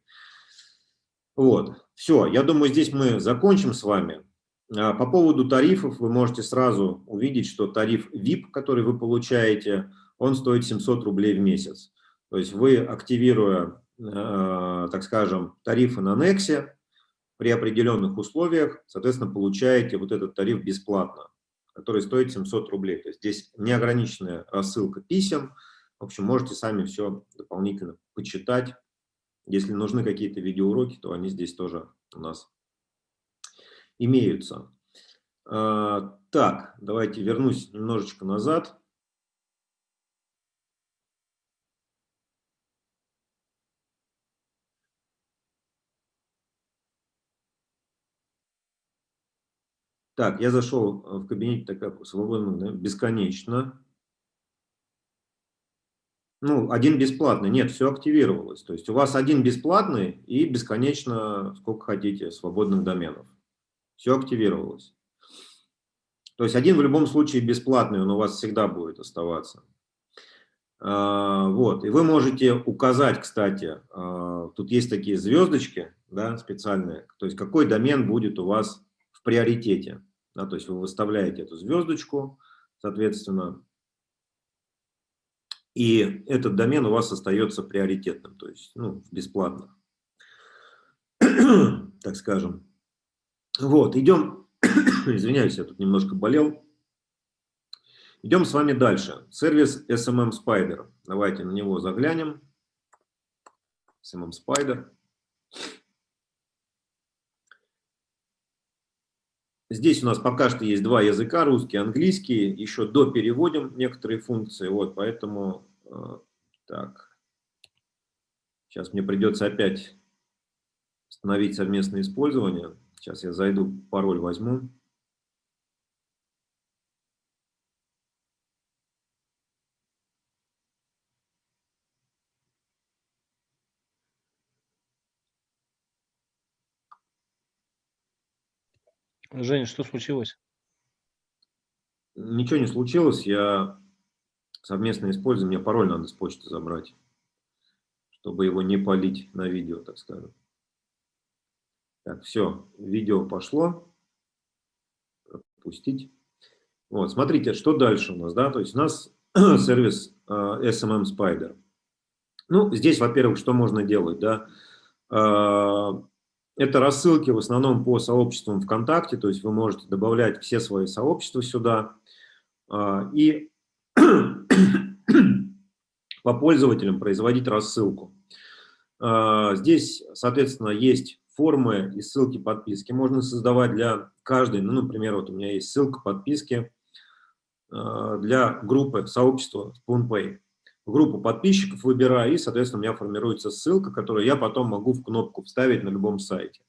Вот, все, я думаю, здесь мы закончим с вами. А, по поводу тарифов вы можете сразу увидеть, что тариф VIP, который вы получаете, он стоит 700 рублей в месяц. То есть вы, активируя, а, так скажем, тарифы на Nexе, при определенных условиях, соответственно, получаете вот этот тариф бесплатно, который стоит 700 рублей. То есть здесь неограниченная рассылка писем, в общем, можете сами все дополнительно почитать. Если нужны какие-то видеоуроки, то они здесь тоже у нас имеются. А, так, давайте вернусь немножечко назад. Так, я зашел в кабинет, так свободно, да, бесконечно. Ну, один бесплатный. Нет, все активировалось. То есть у вас один бесплатный и бесконечно, сколько хотите, свободных доменов. Все активировалось. То есть один в любом случае бесплатный, он у вас всегда будет оставаться. А, вот, и вы можете указать, кстати, а, тут есть такие звездочки, да, специальные, то есть какой домен будет у вас приоритете. Да, то есть вы выставляете эту звездочку, соответственно, и этот домен у вас остается приоритетным, то есть ну, бесплатно, так скажем. Вот, идем, извиняюсь, я тут немножко болел. Идем с вами дальше. Сервис SMM Spider. Давайте на него заглянем. SMM Spider. Здесь у нас пока что есть два языка, русский английский. Еще допереводим некоторые функции, вот, поэтому Э, так. Сейчас мне придется опять установить совместное использование. Сейчас я зайду, пароль возьму. Женя, что случилось? Ничего не случилось. Я совместное использование, мне пароль надо с почты забрать, чтобы его не полить на видео, так скажем. Так, все, видео пошло. Пропустить. Вот, смотрите, что дальше у нас, да, то есть у нас сервис э, SMM Spider. Ну, здесь, во-первых, что можно делать, да, э, это рассылки в основном по сообществам ВКонтакте, то есть вы можете добавлять все свои сообщества сюда, э, и по пользователям производить рассылку. А, здесь, соответственно, есть формы и ссылки подписки. Можно создавать для каждой, ну, например, вот у меня есть ссылка подписки а, для группы сообщества SpoonPay. Группу подписчиков выбираю, и, соответственно, у меня формируется ссылка, которую я потом могу в кнопку вставить на любом сайте.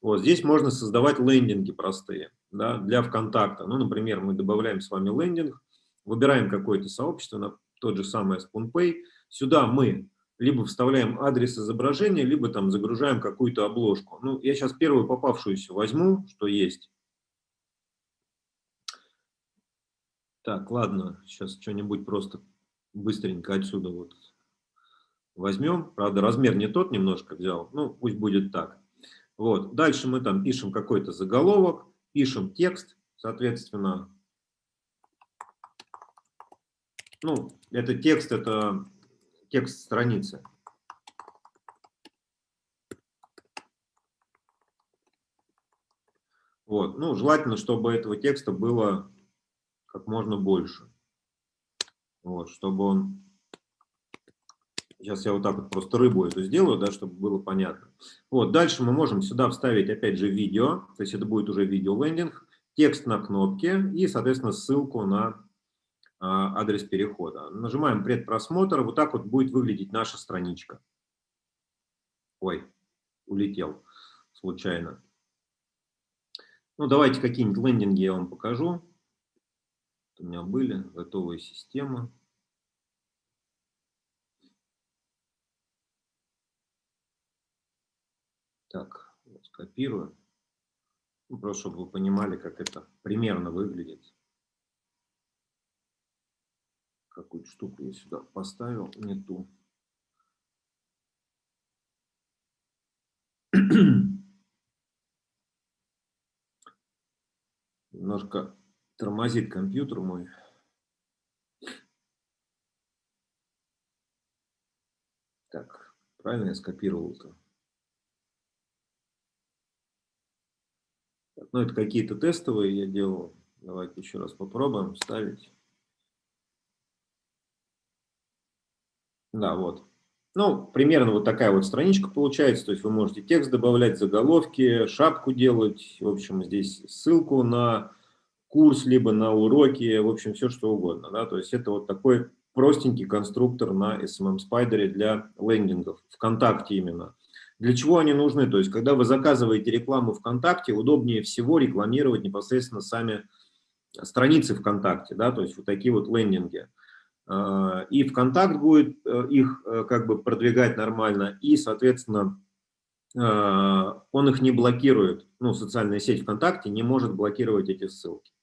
Вот здесь можно создавать лендинги простые да, для ВКонтакта. Ну, например, мы добавляем с вами лендинг, выбираем какое-то сообщество, на тот же самый SpoonPay, сюда мы либо вставляем адрес изображения, либо там загружаем какую-то обложку. Ну, я сейчас первую попавшуюся возьму, что есть. Так, ладно, сейчас что-нибудь просто быстренько отсюда вот возьмем. Правда, размер не тот немножко взял, ну пусть будет так. Вот. Дальше мы там пишем какой-то заголовок, пишем текст, соответственно. Ну, это текст, это текст страницы. Вот. Ну, желательно, чтобы этого текста было как можно больше. Вот, чтобы он... Сейчас я вот так вот просто рыбу эту сделаю, да, чтобы было понятно. Вот, дальше мы можем сюда вставить, опять же, видео. То есть это будет уже видео-лендинг, текст на кнопке и, соответственно, ссылку на а, адрес перехода. Нажимаем предпросмотр. Вот так вот будет выглядеть наша страничка. Ой, улетел случайно. Ну, давайте какие-нибудь лендинги я вам покажу. У меня были готовые системы. Так, скопирую. Ну, просто чтобы вы понимали, как это примерно выглядит. Какую-то штуку я сюда поставил, не ту. Немножко тормозит компьютер мой. Так, правильно я скопировал-то? Ну, это какие-то тестовые я делал. Давайте еще раз попробуем ставить. Да, вот. Ну, примерно вот такая вот страничка получается. То есть вы можете текст добавлять, заголовки, шапку делать. В общем, здесь ссылку на курс, либо на уроки, в общем, все что угодно. Да? То есть это вот такой простенький конструктор на SMM Spider для лендингов, ВКонтакте именно. Для чего они нужны? То есть когда вы заказываете рекламу ВКонтакте, удобнее всего рекламировать непосредственно сами страницы ВКонтакте, да, то есть вот такие вот лендинги. А, и ВКонтакт будет э, их э, как бы продвигать нормально, и, соответственно, а, он их не блокирует. Ну, социальная сеть ВКонтакте не может блокировать эти ссылки.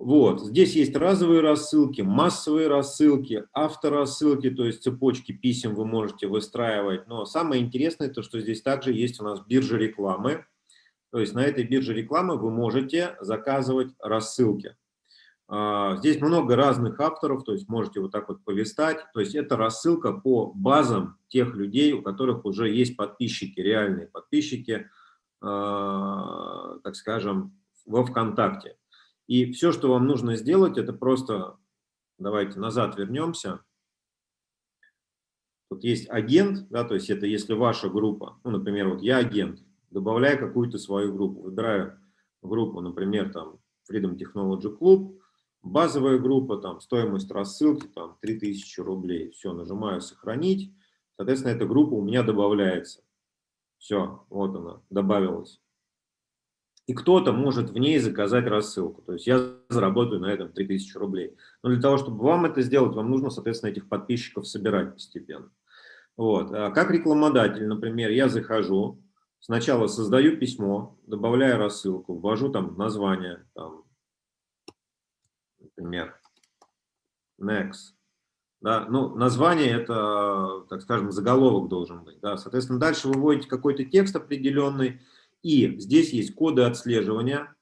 Вот, здесь есть разовые рассылки, массовые рассылки, авторассылки, то есть цепочки писем вы можете выстраивать. Но самое интересное, то что здесь также есть у нас биржа рекламы. То есть на этой бирже рекламы вы можете заказывать рассылки. А, здесь много разных авторов, то есть можете вот так вот полистать. То есть это рассылка по базам тех людей, у которых уже есть подписчики, реальные подписчики, а, так скажем, во ВКонтакте. И все, что вам нужно сделать, это просто, давайте назад вернемся. Вот есть агент, да, то есть это если ваша группа, ну, например, вот я агент, добавляю какую-то свою группу, выбираю группу, например, там Freedom Technology Club, Базовая группа, там, стоимость рассылки, там, 3000 рублей. Все, нажимаю «Сохранить». Соответственно, эта группа у меня добавляется. Все, вот она, добавилась. И кто-то может в ней заказать рассылку. То есть я заработаю на этом 3000 рублей. Но для того, чтобы вам это сделать, вам нужно, соответственно, этих подписчиков собирать постепенно. Вот. А как рекламодатель, например, я захожу, сначала создаю письмо, добавляю рассылку, ввожу там название, там, например, next. Да, ну, название это, так скажем, заголовок должен быть. Да. Соответственно, дальше вы вводите какой-то текст определенный, и здесь есть коды отслеживания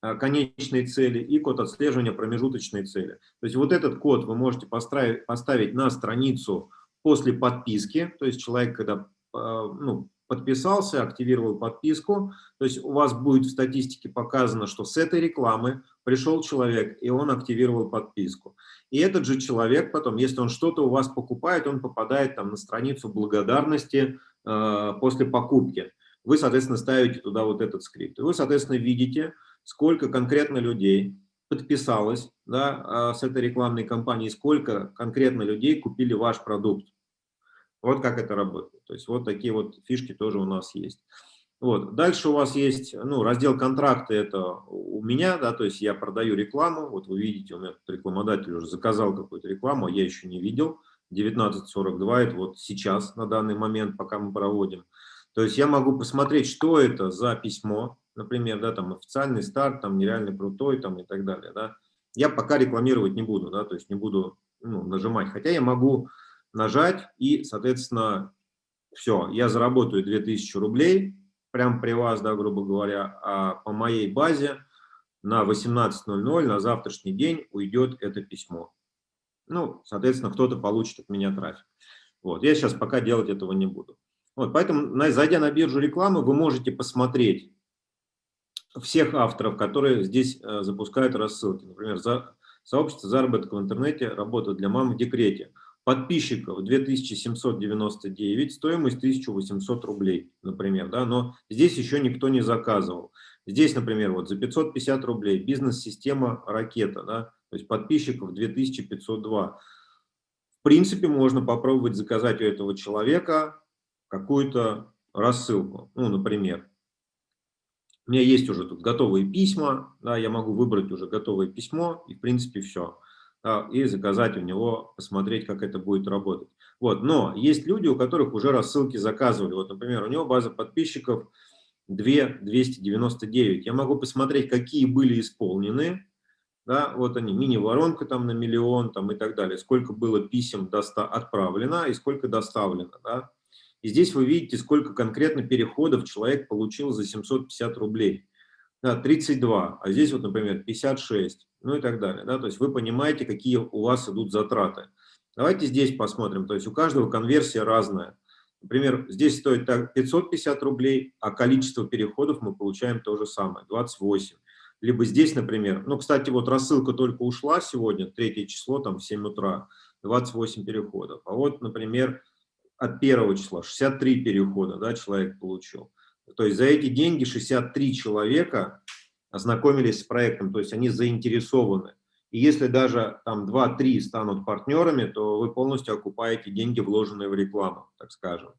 а, конечной цели и код отслеживания промежуточной цели. То есть вот этот код вы можете поставить, на страницу после подписки, то есть человек, когда а, ну, подписался, активировал подписку, то есть у вас будет в статистике показано, что с этой рекламы пришел человек, и он активировал подписку. И этот же человек потом, если он что-то у вас покупает, он попадает там на страницу благодарности э, после покупки. Вы, соответственно, ставите туда вот этот скрипт. И вы, соответственно, видите, сколько конкретно людей подписалось да, э, с этой рекламной кампании, сколько конкретно людей купили ваш продукт. Вот как это работает. То есть вот такие вот фишки тоже у нас есть. Вот. Дальше у вас есть ну, раздел контракты, это у меня, да, то есть я продаю рекламу, вот вы видите, у меня рекламодатель уже заказал какую-то рекламу, а я еще не видел, 19.42, это вот сейчас, на данный момент, пока мы проводим. То есть я могу посмотреть, что это за письмо, например, да, там официальный старт, там нереально крутой, там и так далее, да. Я пока рекламировать не буду, да, то есть не буду ну, нажимать, хотя я могу нажать и, соответственно, все, я заработаю 2000 рублей, прямо при вас, да, грубо говоря, а по моей базе на 18.00 на завтрашний день уйдет это письмо. Ну, соответственно, кто-то получит от меня трафик. Вот, я сейчас пока делать этого не буду. Вот, поэтому, зайдя на биржу рекламы, вы можете посмотреть, всех авторов, которые здесь э, запускают рассылки. Например, за, сообщество заработка в интернете, работа для мам в декрете. Подписчиков 2799, стоимость 1800 рублей, например. Да? Но здесь еще никто не заказывал. Здесь, например, вот за 550 рублей бизнес-система «Ракета», да? то есть подписчиков 2502. В принципе, можно попробовать заказать у этого человека какую-то рассылку. Ну, например, у меня есть уже тут готовые письма, да, я могу выбрать уже готовое письмо, и в принципе все. Да, и заказать у него, посмотреть, как это будет работать. Вот, но есть люди, у которых уже рассылки заказывали. Вот, например, у него база подписчиков 2299. Я могу посмотреть, какие были исполнены. Да, вот они, мини-воронка там на миллион там, и так далее. Сколько было писем отправлено и сколько доставлено. Да. И здесь вы видите, сколько конкретно переходов человек получил за 750 рублей. Да, 32, а здесь вот, например, 56, ну и так далее. Да? То есть вы понимаете, какие у вас идут затраты. Давайте здесь посмотрим. То есть у каждого конверсия разная. Например, здесь стоит 550 рублей, а количество переходов мы получаем то же самое, 28. Либо здесь, например, ну, кстати, вот рассылка только ушла сегодня, третье число, там, в 7 утра, 28 переходов. А вот, например, от первого числа 63 перехода да, человек получил. То есть за эти деньги 63 человека ознакомились с проектом, то есть они заинтересованы. И если даже там 2-3 станут партнерами, то вы полностью окупаете деньги, вложенные в рекламу, так скажем.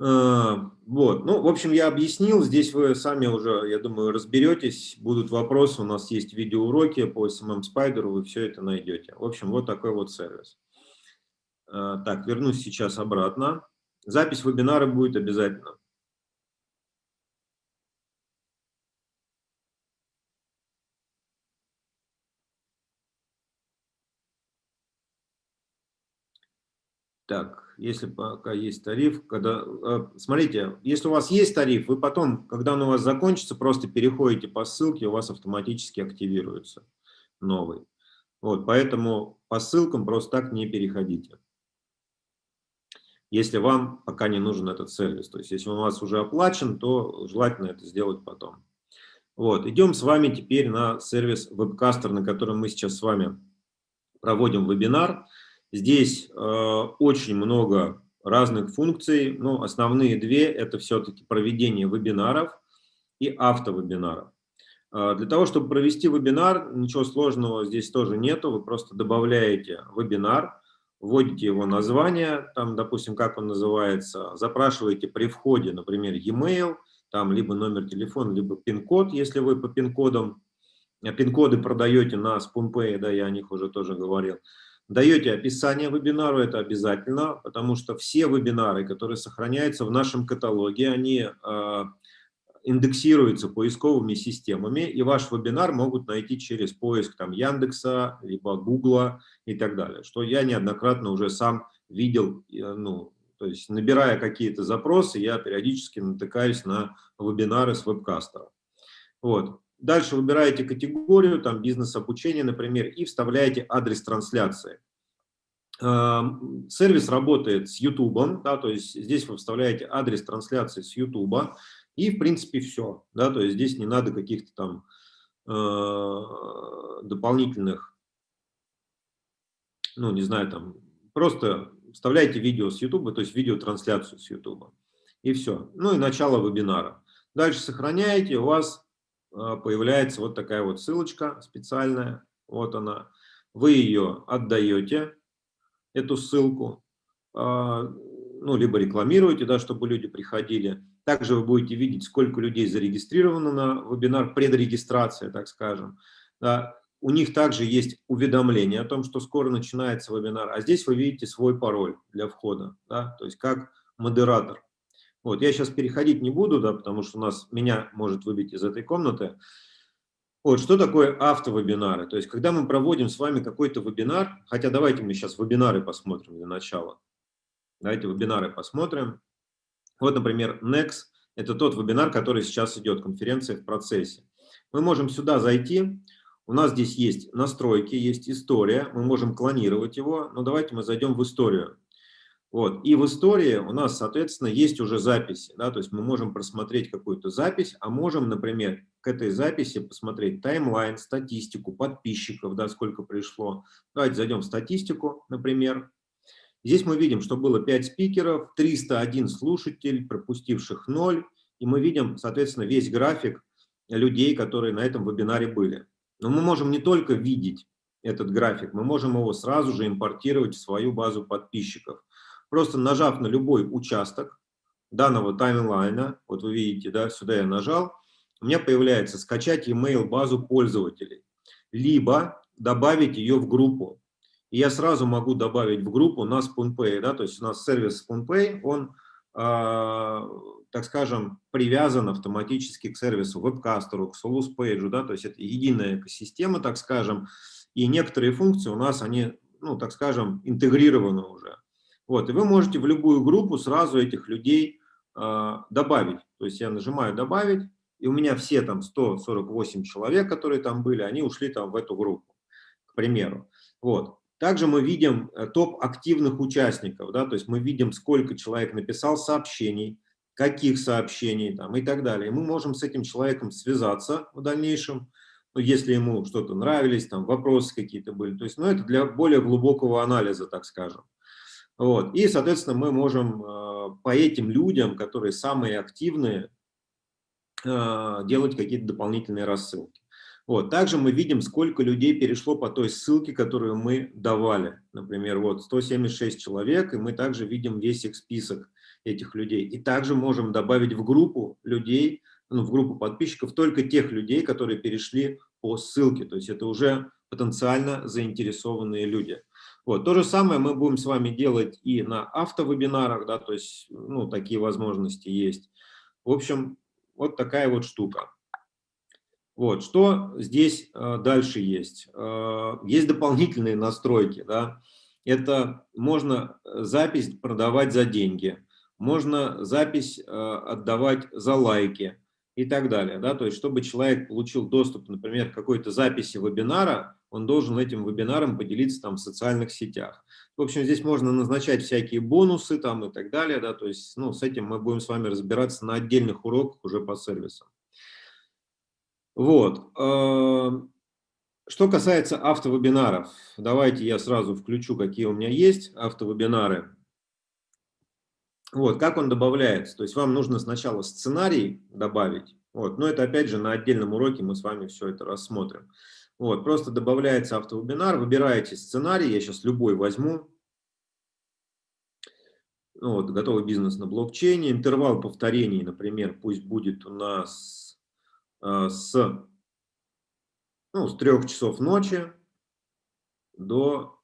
Э, вот, ну, в общем, я объяснил, здесь вы сами уже, я думаю, разберетесь, будут вопросы, у нас есть видеоуроки по SMM Spider, вы все это найдете. В общем, вот такой вот сервис. Э, так, вернусь сейчас обратно. Запись вебинара будет обязательно. Так, если пока есть тариф, когда, э, смотрите, если у вас есть тариф, вы потом, когда он у вас закончится, просто переходите по ссылке, у вас автоматически активируется новый. Вот, поэтому по ссылкам просто так не переходите если вам пока не нужен этот сервис. То есть, если он у вас уже оплачен, то желательно это сделать потом. Вот, идем с вами теперь на сервис Webcaster, на котором мы сейчас с вами проводим вебинар. Здесь э, очень много разных функций, но основные две – это все-таки проведение вебинаров и автовебинаров. Э, для того, чтобы провести вебинар, ничего сложного здесь тоже нету, вы просто добавляете вебинар, вводите его название, там, допустим, как он называется, запрашиваете при входе, например, e-mail, там либо номер телефона, либо пин-код, если вы по пин-кодам, э, пин-коды продаете на SpoonPay, да, я о них уже тоже говорил, даете описание вебинару, это обязательно, потому что все вебинары, которые сохраняются в нашем каталоге, они э, индексируется поисковыми системами, и ваш вебинар могут найти через поиск там, Яндекса, либо Гугла и так далее, что я неоднократно уже сам видел, ну, то есть набирая какие-то запросы, я периодически натыкаюсь на вебинары с вебкастера. Вот. Дальше выбираете категорию, там бизнес-обучение, например, и вставляете адрес трансляции. Эм, сервис работает с YouTube, да, то есть здесь вы вставляете адрес трансляции с YouTube, и, в принципе, все. Да? То есть здесь не надо каких-то там э, дополнительных, ну, не знаю, там, просто вставляйте видео с YouTube, то есть видеотрансляцию с YouTube. И все. Ну и начало вебинара. Дальше сохраняете, у вас э, появляется вот такая вот ссылочка специальная. Вот она. Вы ее отдаете, эту ссылку, э, ну, либо рекламируете, да, чтобы люди приходили. Также вы будете видеть, сколько людей зарегистрировано на вебинар, предрегистрация, так скажем. Да. У них также есть уведомление о том, что скоро начинается вебинар. А здесь вы видите свой пароль для входа, да, то есть как модератор. Вот, я сейчас переходить не буду, да, потому что у нас меня может выбить из этой комнаты. Вот, что такое автовебинары? То есть, когда мы проводим с вами какой-то вебинар, хотя давайте мы сейчас вебинары посмотрим для начала. Давайте вебинары посмотрим. Вот, например, Next – это тот вебинар, который сейчас идет, конференция в процессе. Мы можем сюда зайти, у нас здесь есть настройки, есть история, мы можем клонировать его, но давайте мы зайдем в историю. Вот. И в истории у нас, соответственно, есть уже записи. Да? То есть мы можем просмотреть какую-то запись, а можем, например, к этой записи посмотреть таймлайн, статистику подписчиков, да, сколько пришло. Давайте зайдем в статистику, например. Здесь мы видим, что было 5 спикеров, 301 слушатель, пропустивших 0. И мы видим, соответственно, весь график людей, которые на этом вебинаре были. Но мы можем не только видеть этот график, мы можем его сразу же импортировать в свою базу подписчиков. Просто нажав на любой участок данного таймлайна, вот вы видите, да, сюда я нажал, у меня появляется скачать email базу пользователей, либо добавить ее в группу. Я сразу могу добавить в группу на SpoonPay, да, то есть у нас сервис SpoonPay, он, э, так скажем, привязан автоматически к сервису WebCaster, к SolusPage, да, то есть это единая экосистема, так скажем, и некоторые функции у нас, они, ну, так скажем, интегрированы уже. Вот, и вы можете в любую группу сразу этих людей э, добавить. То есть я нажимаю «Добавить», и у меня все там 148 человек, которые там были, они ушли там в эту группу, к примеру. Вот. Также мы видим э, топ активных участников, да, то есть мы видим, сколько человек написал сообщений, каких сообщений там и так далее. Мы можем с этим человеком связаться в дальнейшем, ну, если ему что-то нравились, там вопросы какие-то были. То есть, ну, это для более глубокого анализа, так скажем. Вот. И, соответственно, мы можем э, по этим людям, которые самые активные, э, делать какие-то дополнительные рассылки. Вот. Также мы видим, сколько людей перешло по той ссылке, которую мы давали. Например, вот 176 человек, и мы также видим весь их список этих людей. И также можем добавить в группу людей, ну, в группу подписчиков только тех людей, которые перешли по ссылке. То есть это уже потенциально заинтересованные люди. Вот. То же самое мы будем с вами делать и на автовебинарах, да, то есть ну, такие возможности есть. В общем, вот такая вот штука. Вот, что здесь э, дальше есть? Э, есть дополнительные настройки, да. Это можно запись продавать за деньги, можно запись э, отдавать за лайки и так далее, да. То есть, чтобы человек получил доступ, например, к какой-то записи вебинара, он должен этим вебинаром поделиться там в социальных сетях. В общем, здесь можно назначать всякие бонусы там и так далее, да, то есть, ну, с этим мы будем с вами разбираться на отдельных уроках уже по сервисам. Вот. Что касается автовебинаров, давайте я сразу включу, какие у меня есть автовебинары. Вот, как он добавляется? То есть вам нужно сначала сценарий добавить, вот, но это опять же на отдельном уроке мы с вами все это рассмотрим. Вот, просто добавляется автовебинар, выбираете сценарий, я сейчас любой возьму. Вот, готовый бизнес на блокчейне. Интервал повторений, например, пусть будет у нас с, ну, с 3 часов ночи до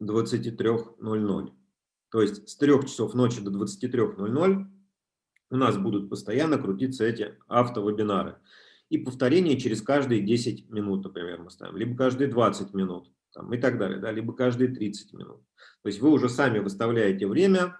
23.00. То есть с 3 часов ночи до 23.00 у нас будут постоянно крутиться эти автовебинары и повторение через каждые 10 минут, например, мы ставим, либо каждые 20 минут там, и так далее, да, либо каждые 30 минут. То есть вы уже сами выставляете время.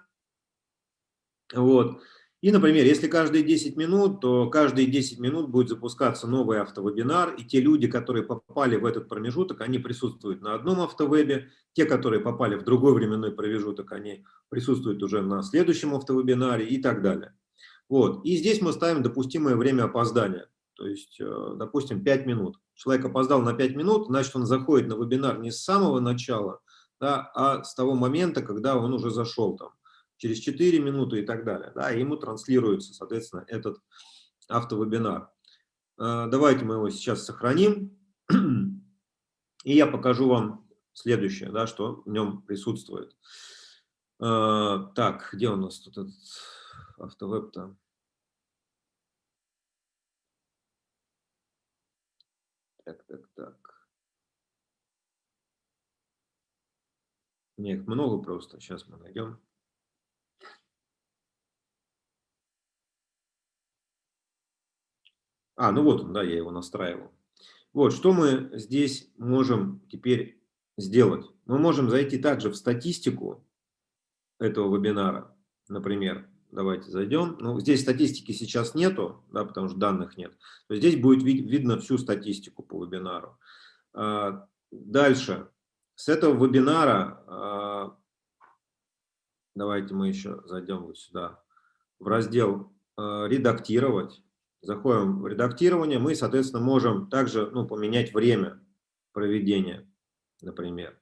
Вот. И, например, если каждые 10 минут, то каждые 10 минут будет запускаться новый автовебинар, и те люди, которые попали в этот промежуток, они присутствуют на одном автовебе, те, которые попали в другой временной промежуток, они присутствуют уже на следующем автовебинаре и так далее. Вот. И здесь мы ставим допустимое время опоздания. То есть, э, допустим, 5 минут. Человек опоздал на 5 минут, значит, он заходит на вебинар не с самого начала, да, а с того момента, когда он уже зашел там, через 4 минуты и так далее. Да, ему транслируется, соответственно, этот автовебинар. Э, давайте мы его сейчас сохраним. И я покажу вам следующее, да, что в нем присутствует. Э, так, где у нас тут этот автовеб-то? Так, так, так. У их много просто. Сейчас мы найдем. А, ну вот он, да, я его настраивал. Вот, что мы здесь можем теперь сделать? Мы можем зайти также в статистику этого вебинара, например, Давайте зайдем. Ну, здесь статистики сейчас нету, да, потому что данных нет. То здесь будет вид видно всю статистику по вебинару. А, дальше. С этого вебинара а, давайте мы еще зайдем вот сюда, в раздел э, «Редактировать». Заходим в редактирование, мы, соответственно, можем также ну, поменять время проведения, например.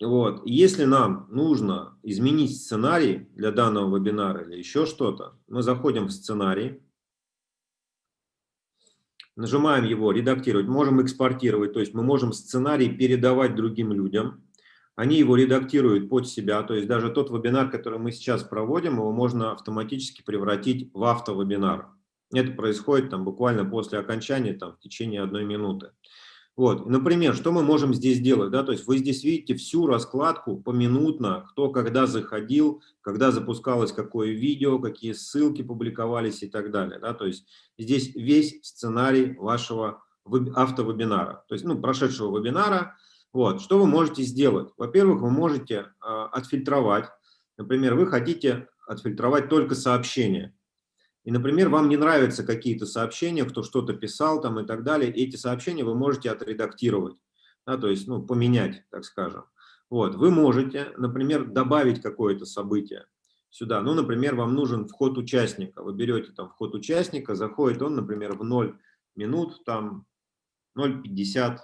Вот. Если нам нужно изменить сценарий для данного вебинара или еще что-то, мы заходим в сценарий, нажимаем его «Редактировать», можем экспортировать, то есть мы можем сценарий передавать другим людям, они его редактируют под себя, то есть даже тот вебинар, который мы сейчас проводим, его можно автоматически превратить в автовебинар. Это происходит там буквально после окончания, там, в течение одной минуты. Вот, например, что мы можем здесь делать, да, то есть вы здесь видите всю раскладку поминутно, кто когда заходил, когда запускалось какое видео, какие ссылки публиковались и так далее, да, то есть здесь весь сценарий вашего автовебинара, то есть, ну, прошедшего вебинара, вот, что вы можете сделать? Во-первых, вы можете э, отфильтровать, например, вы хотите отфильтровать только сообщения, и, например, вам не нравятся какие-то сообщения, кто что-то писал там и так далее, эти сообщения вы можете отредактировать, да, то есть ну, поменять, так скажем. Вот. Вы можете, например, добавить какое-то событие сюда. Ну, например, вам нужен вход участника. Вы берете там вход участника, заходит он, например, в 0 минут, там 0,50,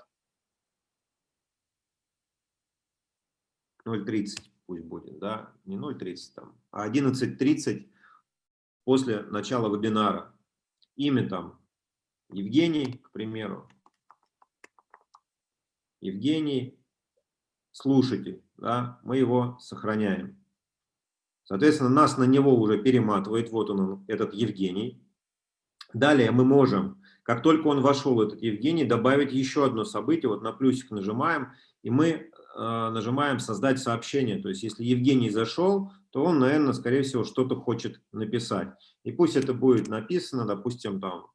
0,30 пусть будет, да, не 0,30 там, а 11.30 после начала вебинара. Имя там Евгений, к примеру. Евгений, слушатель, да, мы его сохраняем. Соответственно, нас на него уже перематывает, вот он, этот Евгений. Далее мы можем, как только он вошел, этот Евгений, добавить еще одно событие, вот на плюсик нажимаем, и мы нажимаем «Создать сообщение». То есть, если Евгений зашел, то он, наверное, скорее всего, что-то хочет написать. И пусть это будет написано, допустим, там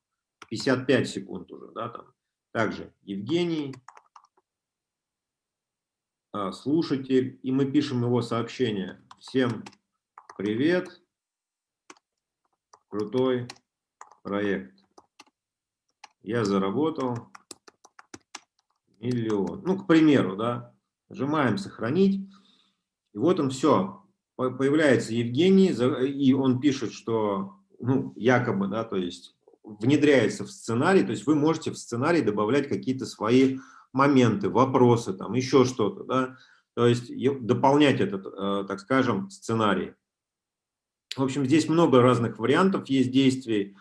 55 секунд уже, да, там. Также Евгений, а, слушатель, и мы пишем его сообщение. Всем привет, крутой проект. Я заработал миллион. Ну, к примеру, да. Нажимаем «Сохранить». И вот он все появляется Евгений, и он пишет, что, ну, якобы, да, то есть внедряется в сценарий, то есть вы можете в сценарий добавлять какие-то свои моменты, вопросы, там, еще что-то, да, то есть дополнять этот, э, так скажем, сценарий. В общем, здесь много разных вариантов есть действий,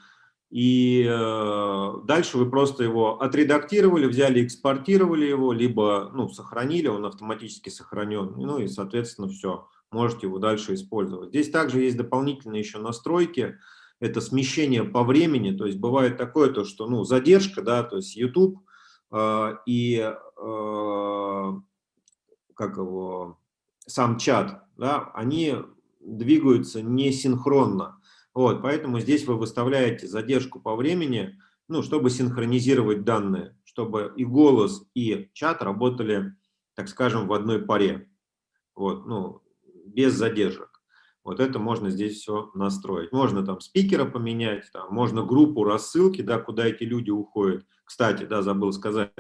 и э, дальше вы просто его отредактировали, взяли, экспортировали его, либо, ну, сохранили, он автоматически сохранен, ну, и, соответственно, все можете его дальше использовать. Здесь также есть дополнительные еще настройки, это смещение по времени, то есть бывает такое, то, что ну, задержка, да, то есть YouTube э, и э, как его, сам чат, да, они двигаются не синхронно. Вот, поэтому здесь вы выставляете задержку по времени, ну, чтобы синхронизировать данные, чтобы и голос, и чат работали, так скажем, в одной паре. Вот, ну, без задержек. Вот это можно здесь все настроить. Можно там спикера поменять, там, можно группу рассылки, да, куда эти люди уходят. Кстати, да, забыл сказать,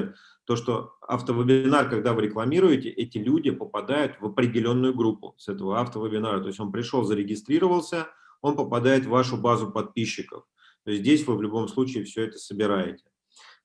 то, что автовебинар, когда вы рекламируете, эти люди попадают в определенную группу с этого автовебинара. То есть он пришел, зарегистрировался, он попадает в вашу базу подписчиков. То есть здесь вы в любом случае все это собираете.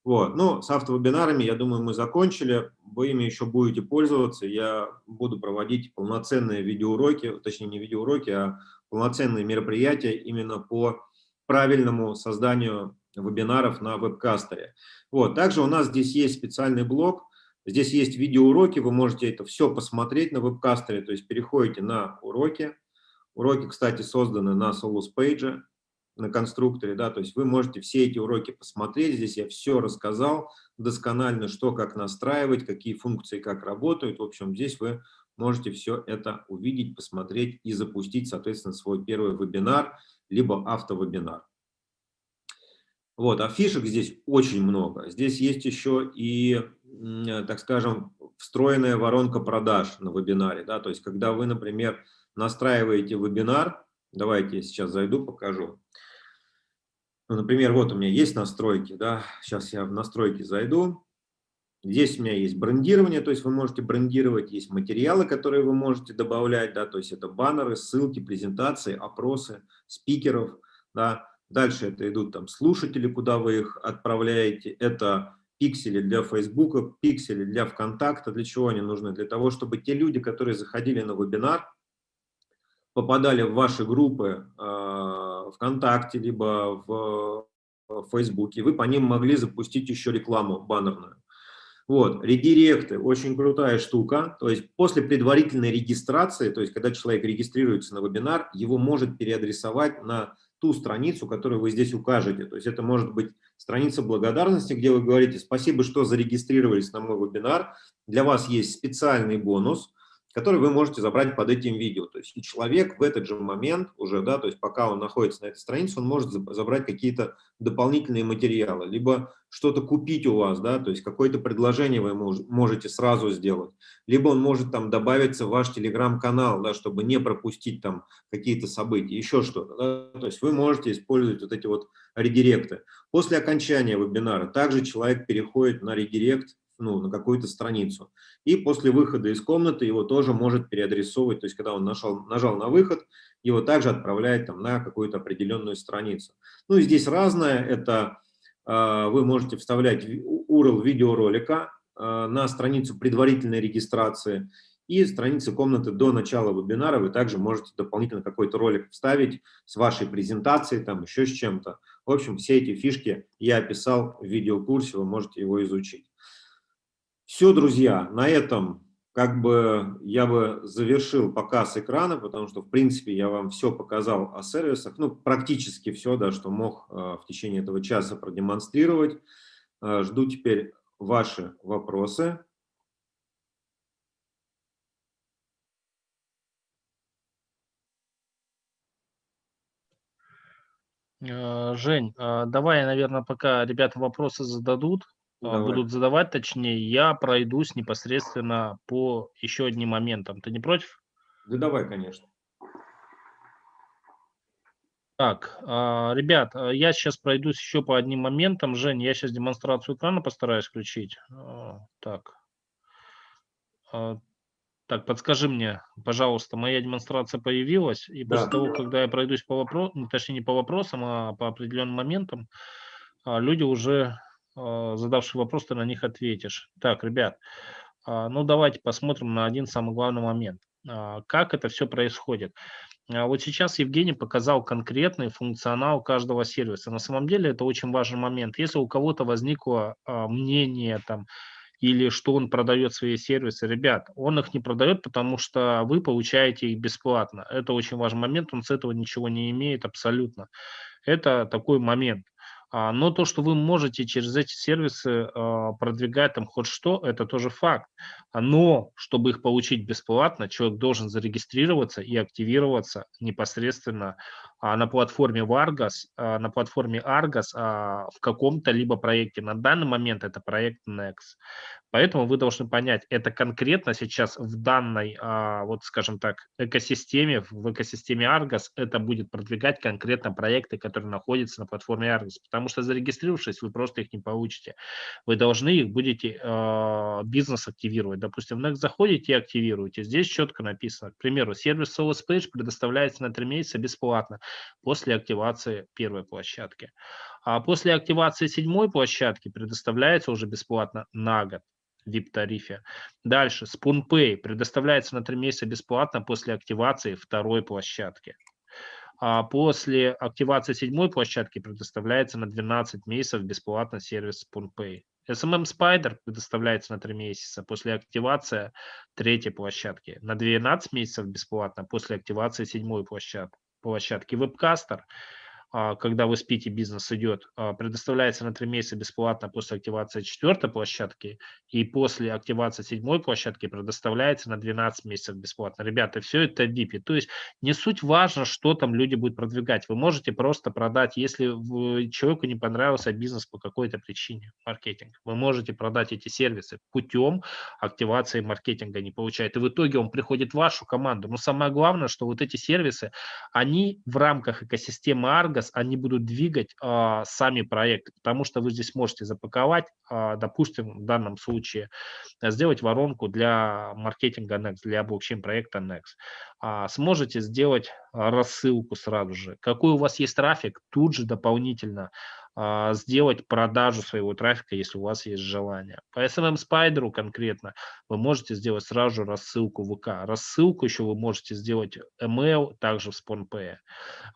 Вот. Ну, с автовебинарами, я думаю, мы закончили. Вы ими еще будете пользоваться. Я буду проводить полноценные видеоуроки, точнее не видеоуроки, а полноценные мероприятия именно по правильному созданию вебинаров на вебкастере. Вот. Также у нас здесь есть специальный блог. Здесь есть видеоуроки, вы можете это все посмотреть на вебкастере, то есть переходите на уроки. Уроки, кстати, созданы на Solus Page на конструкторе, да, то есть вы можете все эти уроки посмотреть, здесь я все рассказал досконально, что как настраивать, какие функции как работают, в общем, здесь вы можете все это увидеть, посмотреть и запустить, соответственно, свой первый вебинар, либо автовебинар. Вот, а фишек здесь очень много. Здесь есть еще и, так скажем, встроенная воронка продаж на вебинаре, да, то есть когда вы, например, настраиваете вебинар, давайте я сейчас зайду, покажу. Ну, например, вот у меня есть настройки, да, сейчас я в настройки зайду, Здесь у меня есть брендирование, то есть вы можете брендировать, есть материалы, которые вы можете добавлять, да, то есть это баннеры, ссылки, презентации, опросы, спикеров, да. Дальше это идут там слушатели, куда вы их отправляете, это пиксели для Фейсбука, пиксели для ВКонтакта. Для чего они нужны? Для того, чтобы те люди, которые заходили на вебинар, попадали в ваши группы э, ВКонтакте, либо в, в Фейсбуке, вы по ним могли запустить еще рекламу баннерную. Вот, редиректы, очень крутая штука, то есть после предварительной регистрации, то есть когда человек регистрируется на вебинар, его может переадресовать на ту страницу, которую вы здесь укажете. То есть это может быть страница благодарности, где вы говорите «Спасибо, что зарегистрировались на мой вебинар, для вас есть специальный бонус, который вы можете забрать под этим видео. То есть и человек в этот же момент уже, да, то есть пока он находится на этой странице, он может забрать какие-то дополнительные материалы, либо что-то купить у вас, да, то есть какое-то предложение вы можете сразу сделать, либо он может там добавиться в ваш телеграм-канал, да, чтобы не пропустить там какие-то события, еще что-то, да, то есть вы можете использовать вот эти вот редиректы. После окончания вебинара также человек переходит на редирект ну, на какую-то страницу. И после выхода из комнаты его тоже может переадресовывать, то есть когда он нажал, нажал на выход, его также отправляет там, на какую-то определенную страницу. Ну и здесь разное, это э, вы можете вставлять URL видеоролика э, на страницу предварительной регистрации и страницы комнаты до начала вебинара вы также можете дополнительно какой-то ролик вставить с вашей презентацией, там еще с чем-то. В общем, все эти фишки я описал в видеокурсе, вы можете его изучить. Все, друзья, на этом как бы я бы завершил показ экрана, потому что, в принципе, я вам все показал о сервисах, ну, практически все, да, что мог э, в течение этого часа продемонстрировать. Э, жду теперь ваши вопросы. Э, Жень, давай, наверное, пока ребята вопросы зададут, а, Давай. будут задавать, точнее, я пройдусь непосредственно по еще одним моментам. Ты не против? Да давай, конечно. Так, а, ребят, а, я сейчас пройдусь еще по одним моментам. Жень, я сейчас демонстрацию экрана постараюсь включить. Так. Так, подскажи мне, пожалуйста, моя демонстрация появилась, и да. после того, когда я пройдусь по вопросам, ну, точнее не по вопросам, а по определенным моментам, люди уже а, задавший вопрос, ты на них ответишь. Так, ребят, а, ну давайте посмотрим на один самый главный момент. А, как это все происходит? Вот сейчас Евгений показал конкретный функционал каждого сервиса. На самом деле это очень важный момент. Если у кого-то возникло мнение там, или что он продает свои сервисы, ребят, он их не продает, потому что вы получаете их бесплатно. Это очень важный момент, он с этого ничего не имеет абсолютно. Это такой момент. А, но то, что вы можете через эти сервисы а, продвигать там хоть что, это тоже факт. Но чтобы их получить бесплатно, человек должен зарегистрироваться и активироваться непосредственно а, на платформе Vargas, на платформе Argos в каком-то либо проекте. На данный момент это проект Next. Поэтому вы должны понять, это конкретно сейчас в данной, вот скажем так, экосистеме, в экосистеме Argos, это будет продвигать конкретно проекты, которые находятся на платформе Argos. Потому что зарегистрировавшись, вы просто их не получите. Вы должны их будете бизнес активировать. Допустим, в Next заходите и активируете. Здесь четко написано, к примеру, сервис Sales Page предоставляется на 3 месяца бесплатно после активации первой площадки. А после активации седьмой площадки предоставляется уже бесплатно на год. VIP-тарифе. Дальше, SpoonPay предоставляется на 3 месяца бесплатно после активации второй площадки. А после активации седьмой площадки предоставляется на 12 месяцев бесплатно сервис SpoonPay. SMM Spider предоставляется на 3 месяца после активации третьей площадки, на 12 месяцев бесплатно после активации седьмой площадки. Площадки. Webcaster когда вы спите, бизнес идет, а, предоставляется на 3 месяца бесплатно после активации четвертой площадки и после активации седьмой площадки предоставляется на 12 месяцев бесплатно. Ребята, все это VIP. То есть не суть важно, что там люди будут продвигать. Вы можете просто продать, если человеку не понравился бизнес по какой-то причине, маркетинг, вы можете продать эти сервисы путем активации маркетинга не получает. И в итоге он приходит в вашу команду. Но самое главное, что вот эти сервисы, они в рамках экосистемы Argo Argos, они будут двигать а, сами проекты, потому что вы здесь можете запаковать, а, допустим, в данном случае, сделать воронку для маркетинга Next, для блокчейн-проекта Next. А, сможете сделать рассылку сразу же. Какой у вас есть трафик, тут же дополнительно а, сделать продажу своего трафика, если у вас есть желание. По SMM Spider конкретно вы можете сделать сразу рассылку в ВК. Рассылку еще вы можете сделать email, также в SpawnPay.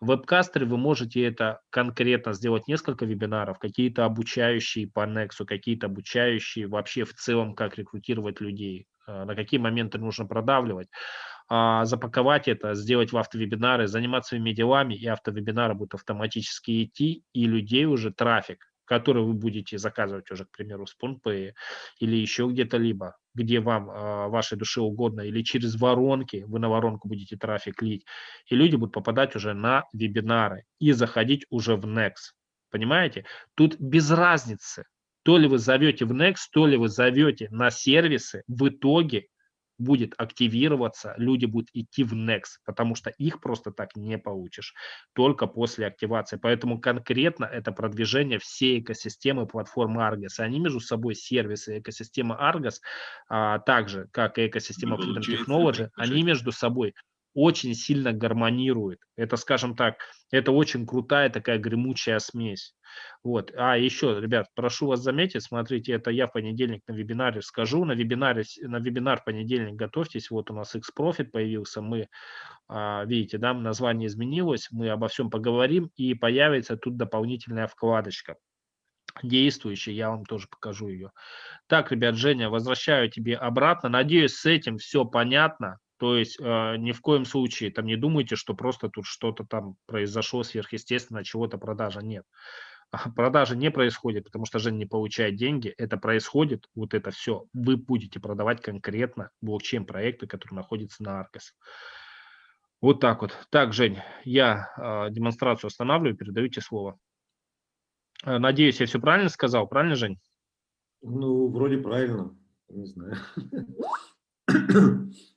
В вебкастере вы можете это конкретно сделать несколько вебинаров, какие-то обучающие по Nexus, какие-то обучающие вообще в целом, как рекрутировать людей, а, на какие моменты нужно продавливать. А, запаковать это, сделать в автовебинары, заниматься своими делами, и автовебинары будут автоматически идти, и людей уже трафик, который вы будете заказывать уже, к примеру, с PhonePay или еще где-то либо, где вам э, вашей душе угодно, или через воронки, вы на воронку будете трафик лить, и люди будут попадать уже на вебинары и заходить уже в Next. Понимаете? Тут без разницы, то ли вы зовете в Next, то ли вы зовете на сервисы, в итоге будет активироваться, люди будут идти в Next, потому что их просто так не получишь, только после активации. Поэтому конкретно это продвижение всей экосистемы платформы Argos. Они между собой сервисы экосистемы Argos, а, так же, как и экосистема Freedom Technology, они между собой очень сильно гармонирует. Это, скажем так, это очень крутая такая гремучая смесь. Вот. А еще, ребят, прошу вас заметить, смотрите, это я в понедельник на вебинаре скажу. На вебинаре, на вебинар понедельник готовьтесь. Вот у нас X-Profit появился. Мы, а, видите, да, название изменилось. Мы обо всем поговорим и появится тут дополнительная вкладочка действующая, я вам тоже покажу ее. Так, ребят, Женя, возвращаю тебе обратно. Надеюсь, с этим все понятно. То есть э, ни в коем случае там не думайте, что просто тут что-то там произошло сверхъестественно, чего-то продажа. Нет. Продажа не происходит, потому что Жень не получает деньги. Это происходит, вот это все. Вы будете продавать конкретно блокчейн-проекты, которые находятся на Arcos. Вот так вот. Так, Жень, я э, демонстрацию останавливаю, передаю тебе слово. Э, надеюсь, я все правильно сказал. Правильно, Жень? Ну, вроде правильно. Не знаю.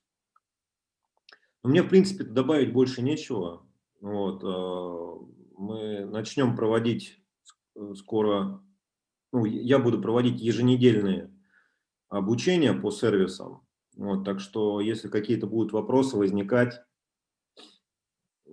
Но мне, в принципе, добавить больше нечего. Вот, э, мы начнем проводить э, скоро, ну, я буду проводить еженедельные обучения по сервисам. Вот, так что, если какие-то будут вопросы возникать,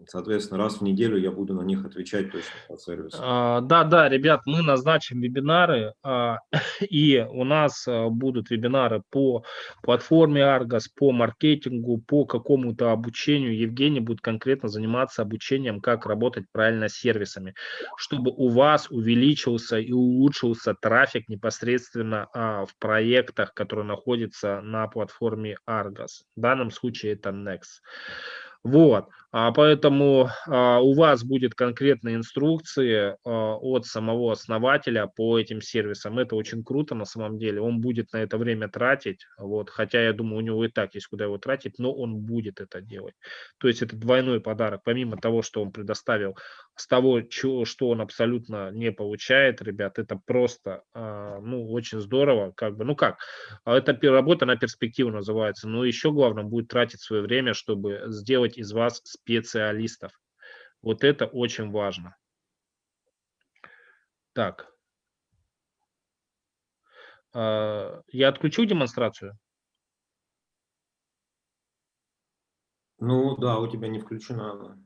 Соответственно, раз в неделю я буду на них отвечать точно по сервису. А, да, да, ребят, мы назначим вебинары, а, и у нас а, будут вебинары по платформе Argos, по маркетингу, по какому-то обучению. Евгений будет конкретно заниматься обучением, как работать правильно с сервисами, чтобы у вас увеличился и улучшился трафик непосредственно в проектах, которые находятся на платформе Argos. В данном случае это Next. Вот, поэтому а, у вас будет конкретные инструкции а, от самого основателя по этим сервисам. Это очень круто на самом деле. Он будет на это время тратить, вот, хотя я думаю, у него и так есть куда его тратить, но он будет это делать. То есть это двойной подарок. Помимо того, что он предоставил с того, что, он абсолютно не получает, ребят, это просто, а, ну, очень здорово, как бы, ну как, а это работа на перспективу называется, но еще главное будет тратить свое время, чтобы сделать из вас специалистов. Вот это очень важно. Так. А, я отключу демонстрацию? Ну да, у тебя не включена она.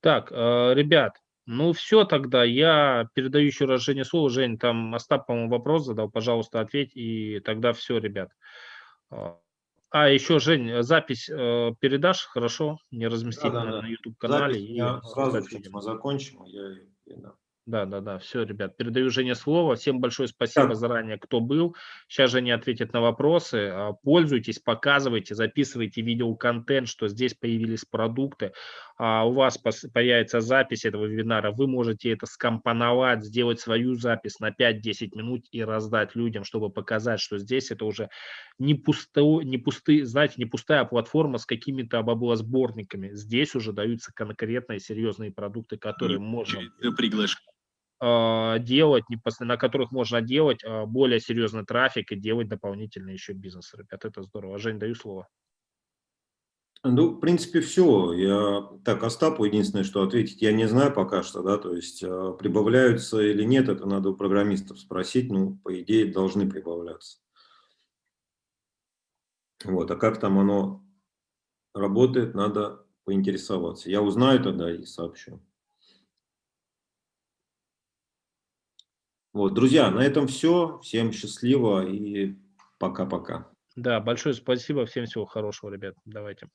Так, э, ребят, ну все тогда, я передаю еще раз Жене слово. Жень, там Остап, по-моему, вопрос задал, пожалуйста, ответь, и тогда все, ребят. А, а еще, Жень, запись э, передашь, хорошо? Не разместить да, да, на. YouTube-канале. Я сразу, мы закончим, я, я да. Да, да, да, все, ребят, передаю Жене слово. Всем большое спасибо так. заранее, кто был. Сейчас Женя ответит на вопросы. А, пользуйтесь, показывайте, записывайте видеоконтент, что здесь появились продукты. А у вас появится запись этого вебинара. Вы можете это скомпоновать, сделать свою запись на 5-10 минут и раздать людям, чтобы показать, что здесь это уже не, пусто, не пустые, знаете, не пустая платформа с какими-то баблосборниками. Здесь уже даются конкретные серьезные продукты, которые можно... Приглашение а, делать, на которых можно делать а, более серьезный трафик и делать дополнительный еще бизнес. Ребят, это здорово. Жень, даю слово. Ну, в принципе, все. Я так Остапу единственное, что ответить, я не знаю пока что, да, то есть э, прибавляются или нет, это надо у программистов спросить, ну, по идее, должны прибавляться. Вот, а как там оно работает, надо поинтересоваться. Я узнаю тогда и сообщу. Вот, друзья, на этом все. Всем счастливо и пока-пока. Да, большое спасибо. Всем всего хорошего, ребят. Давайте.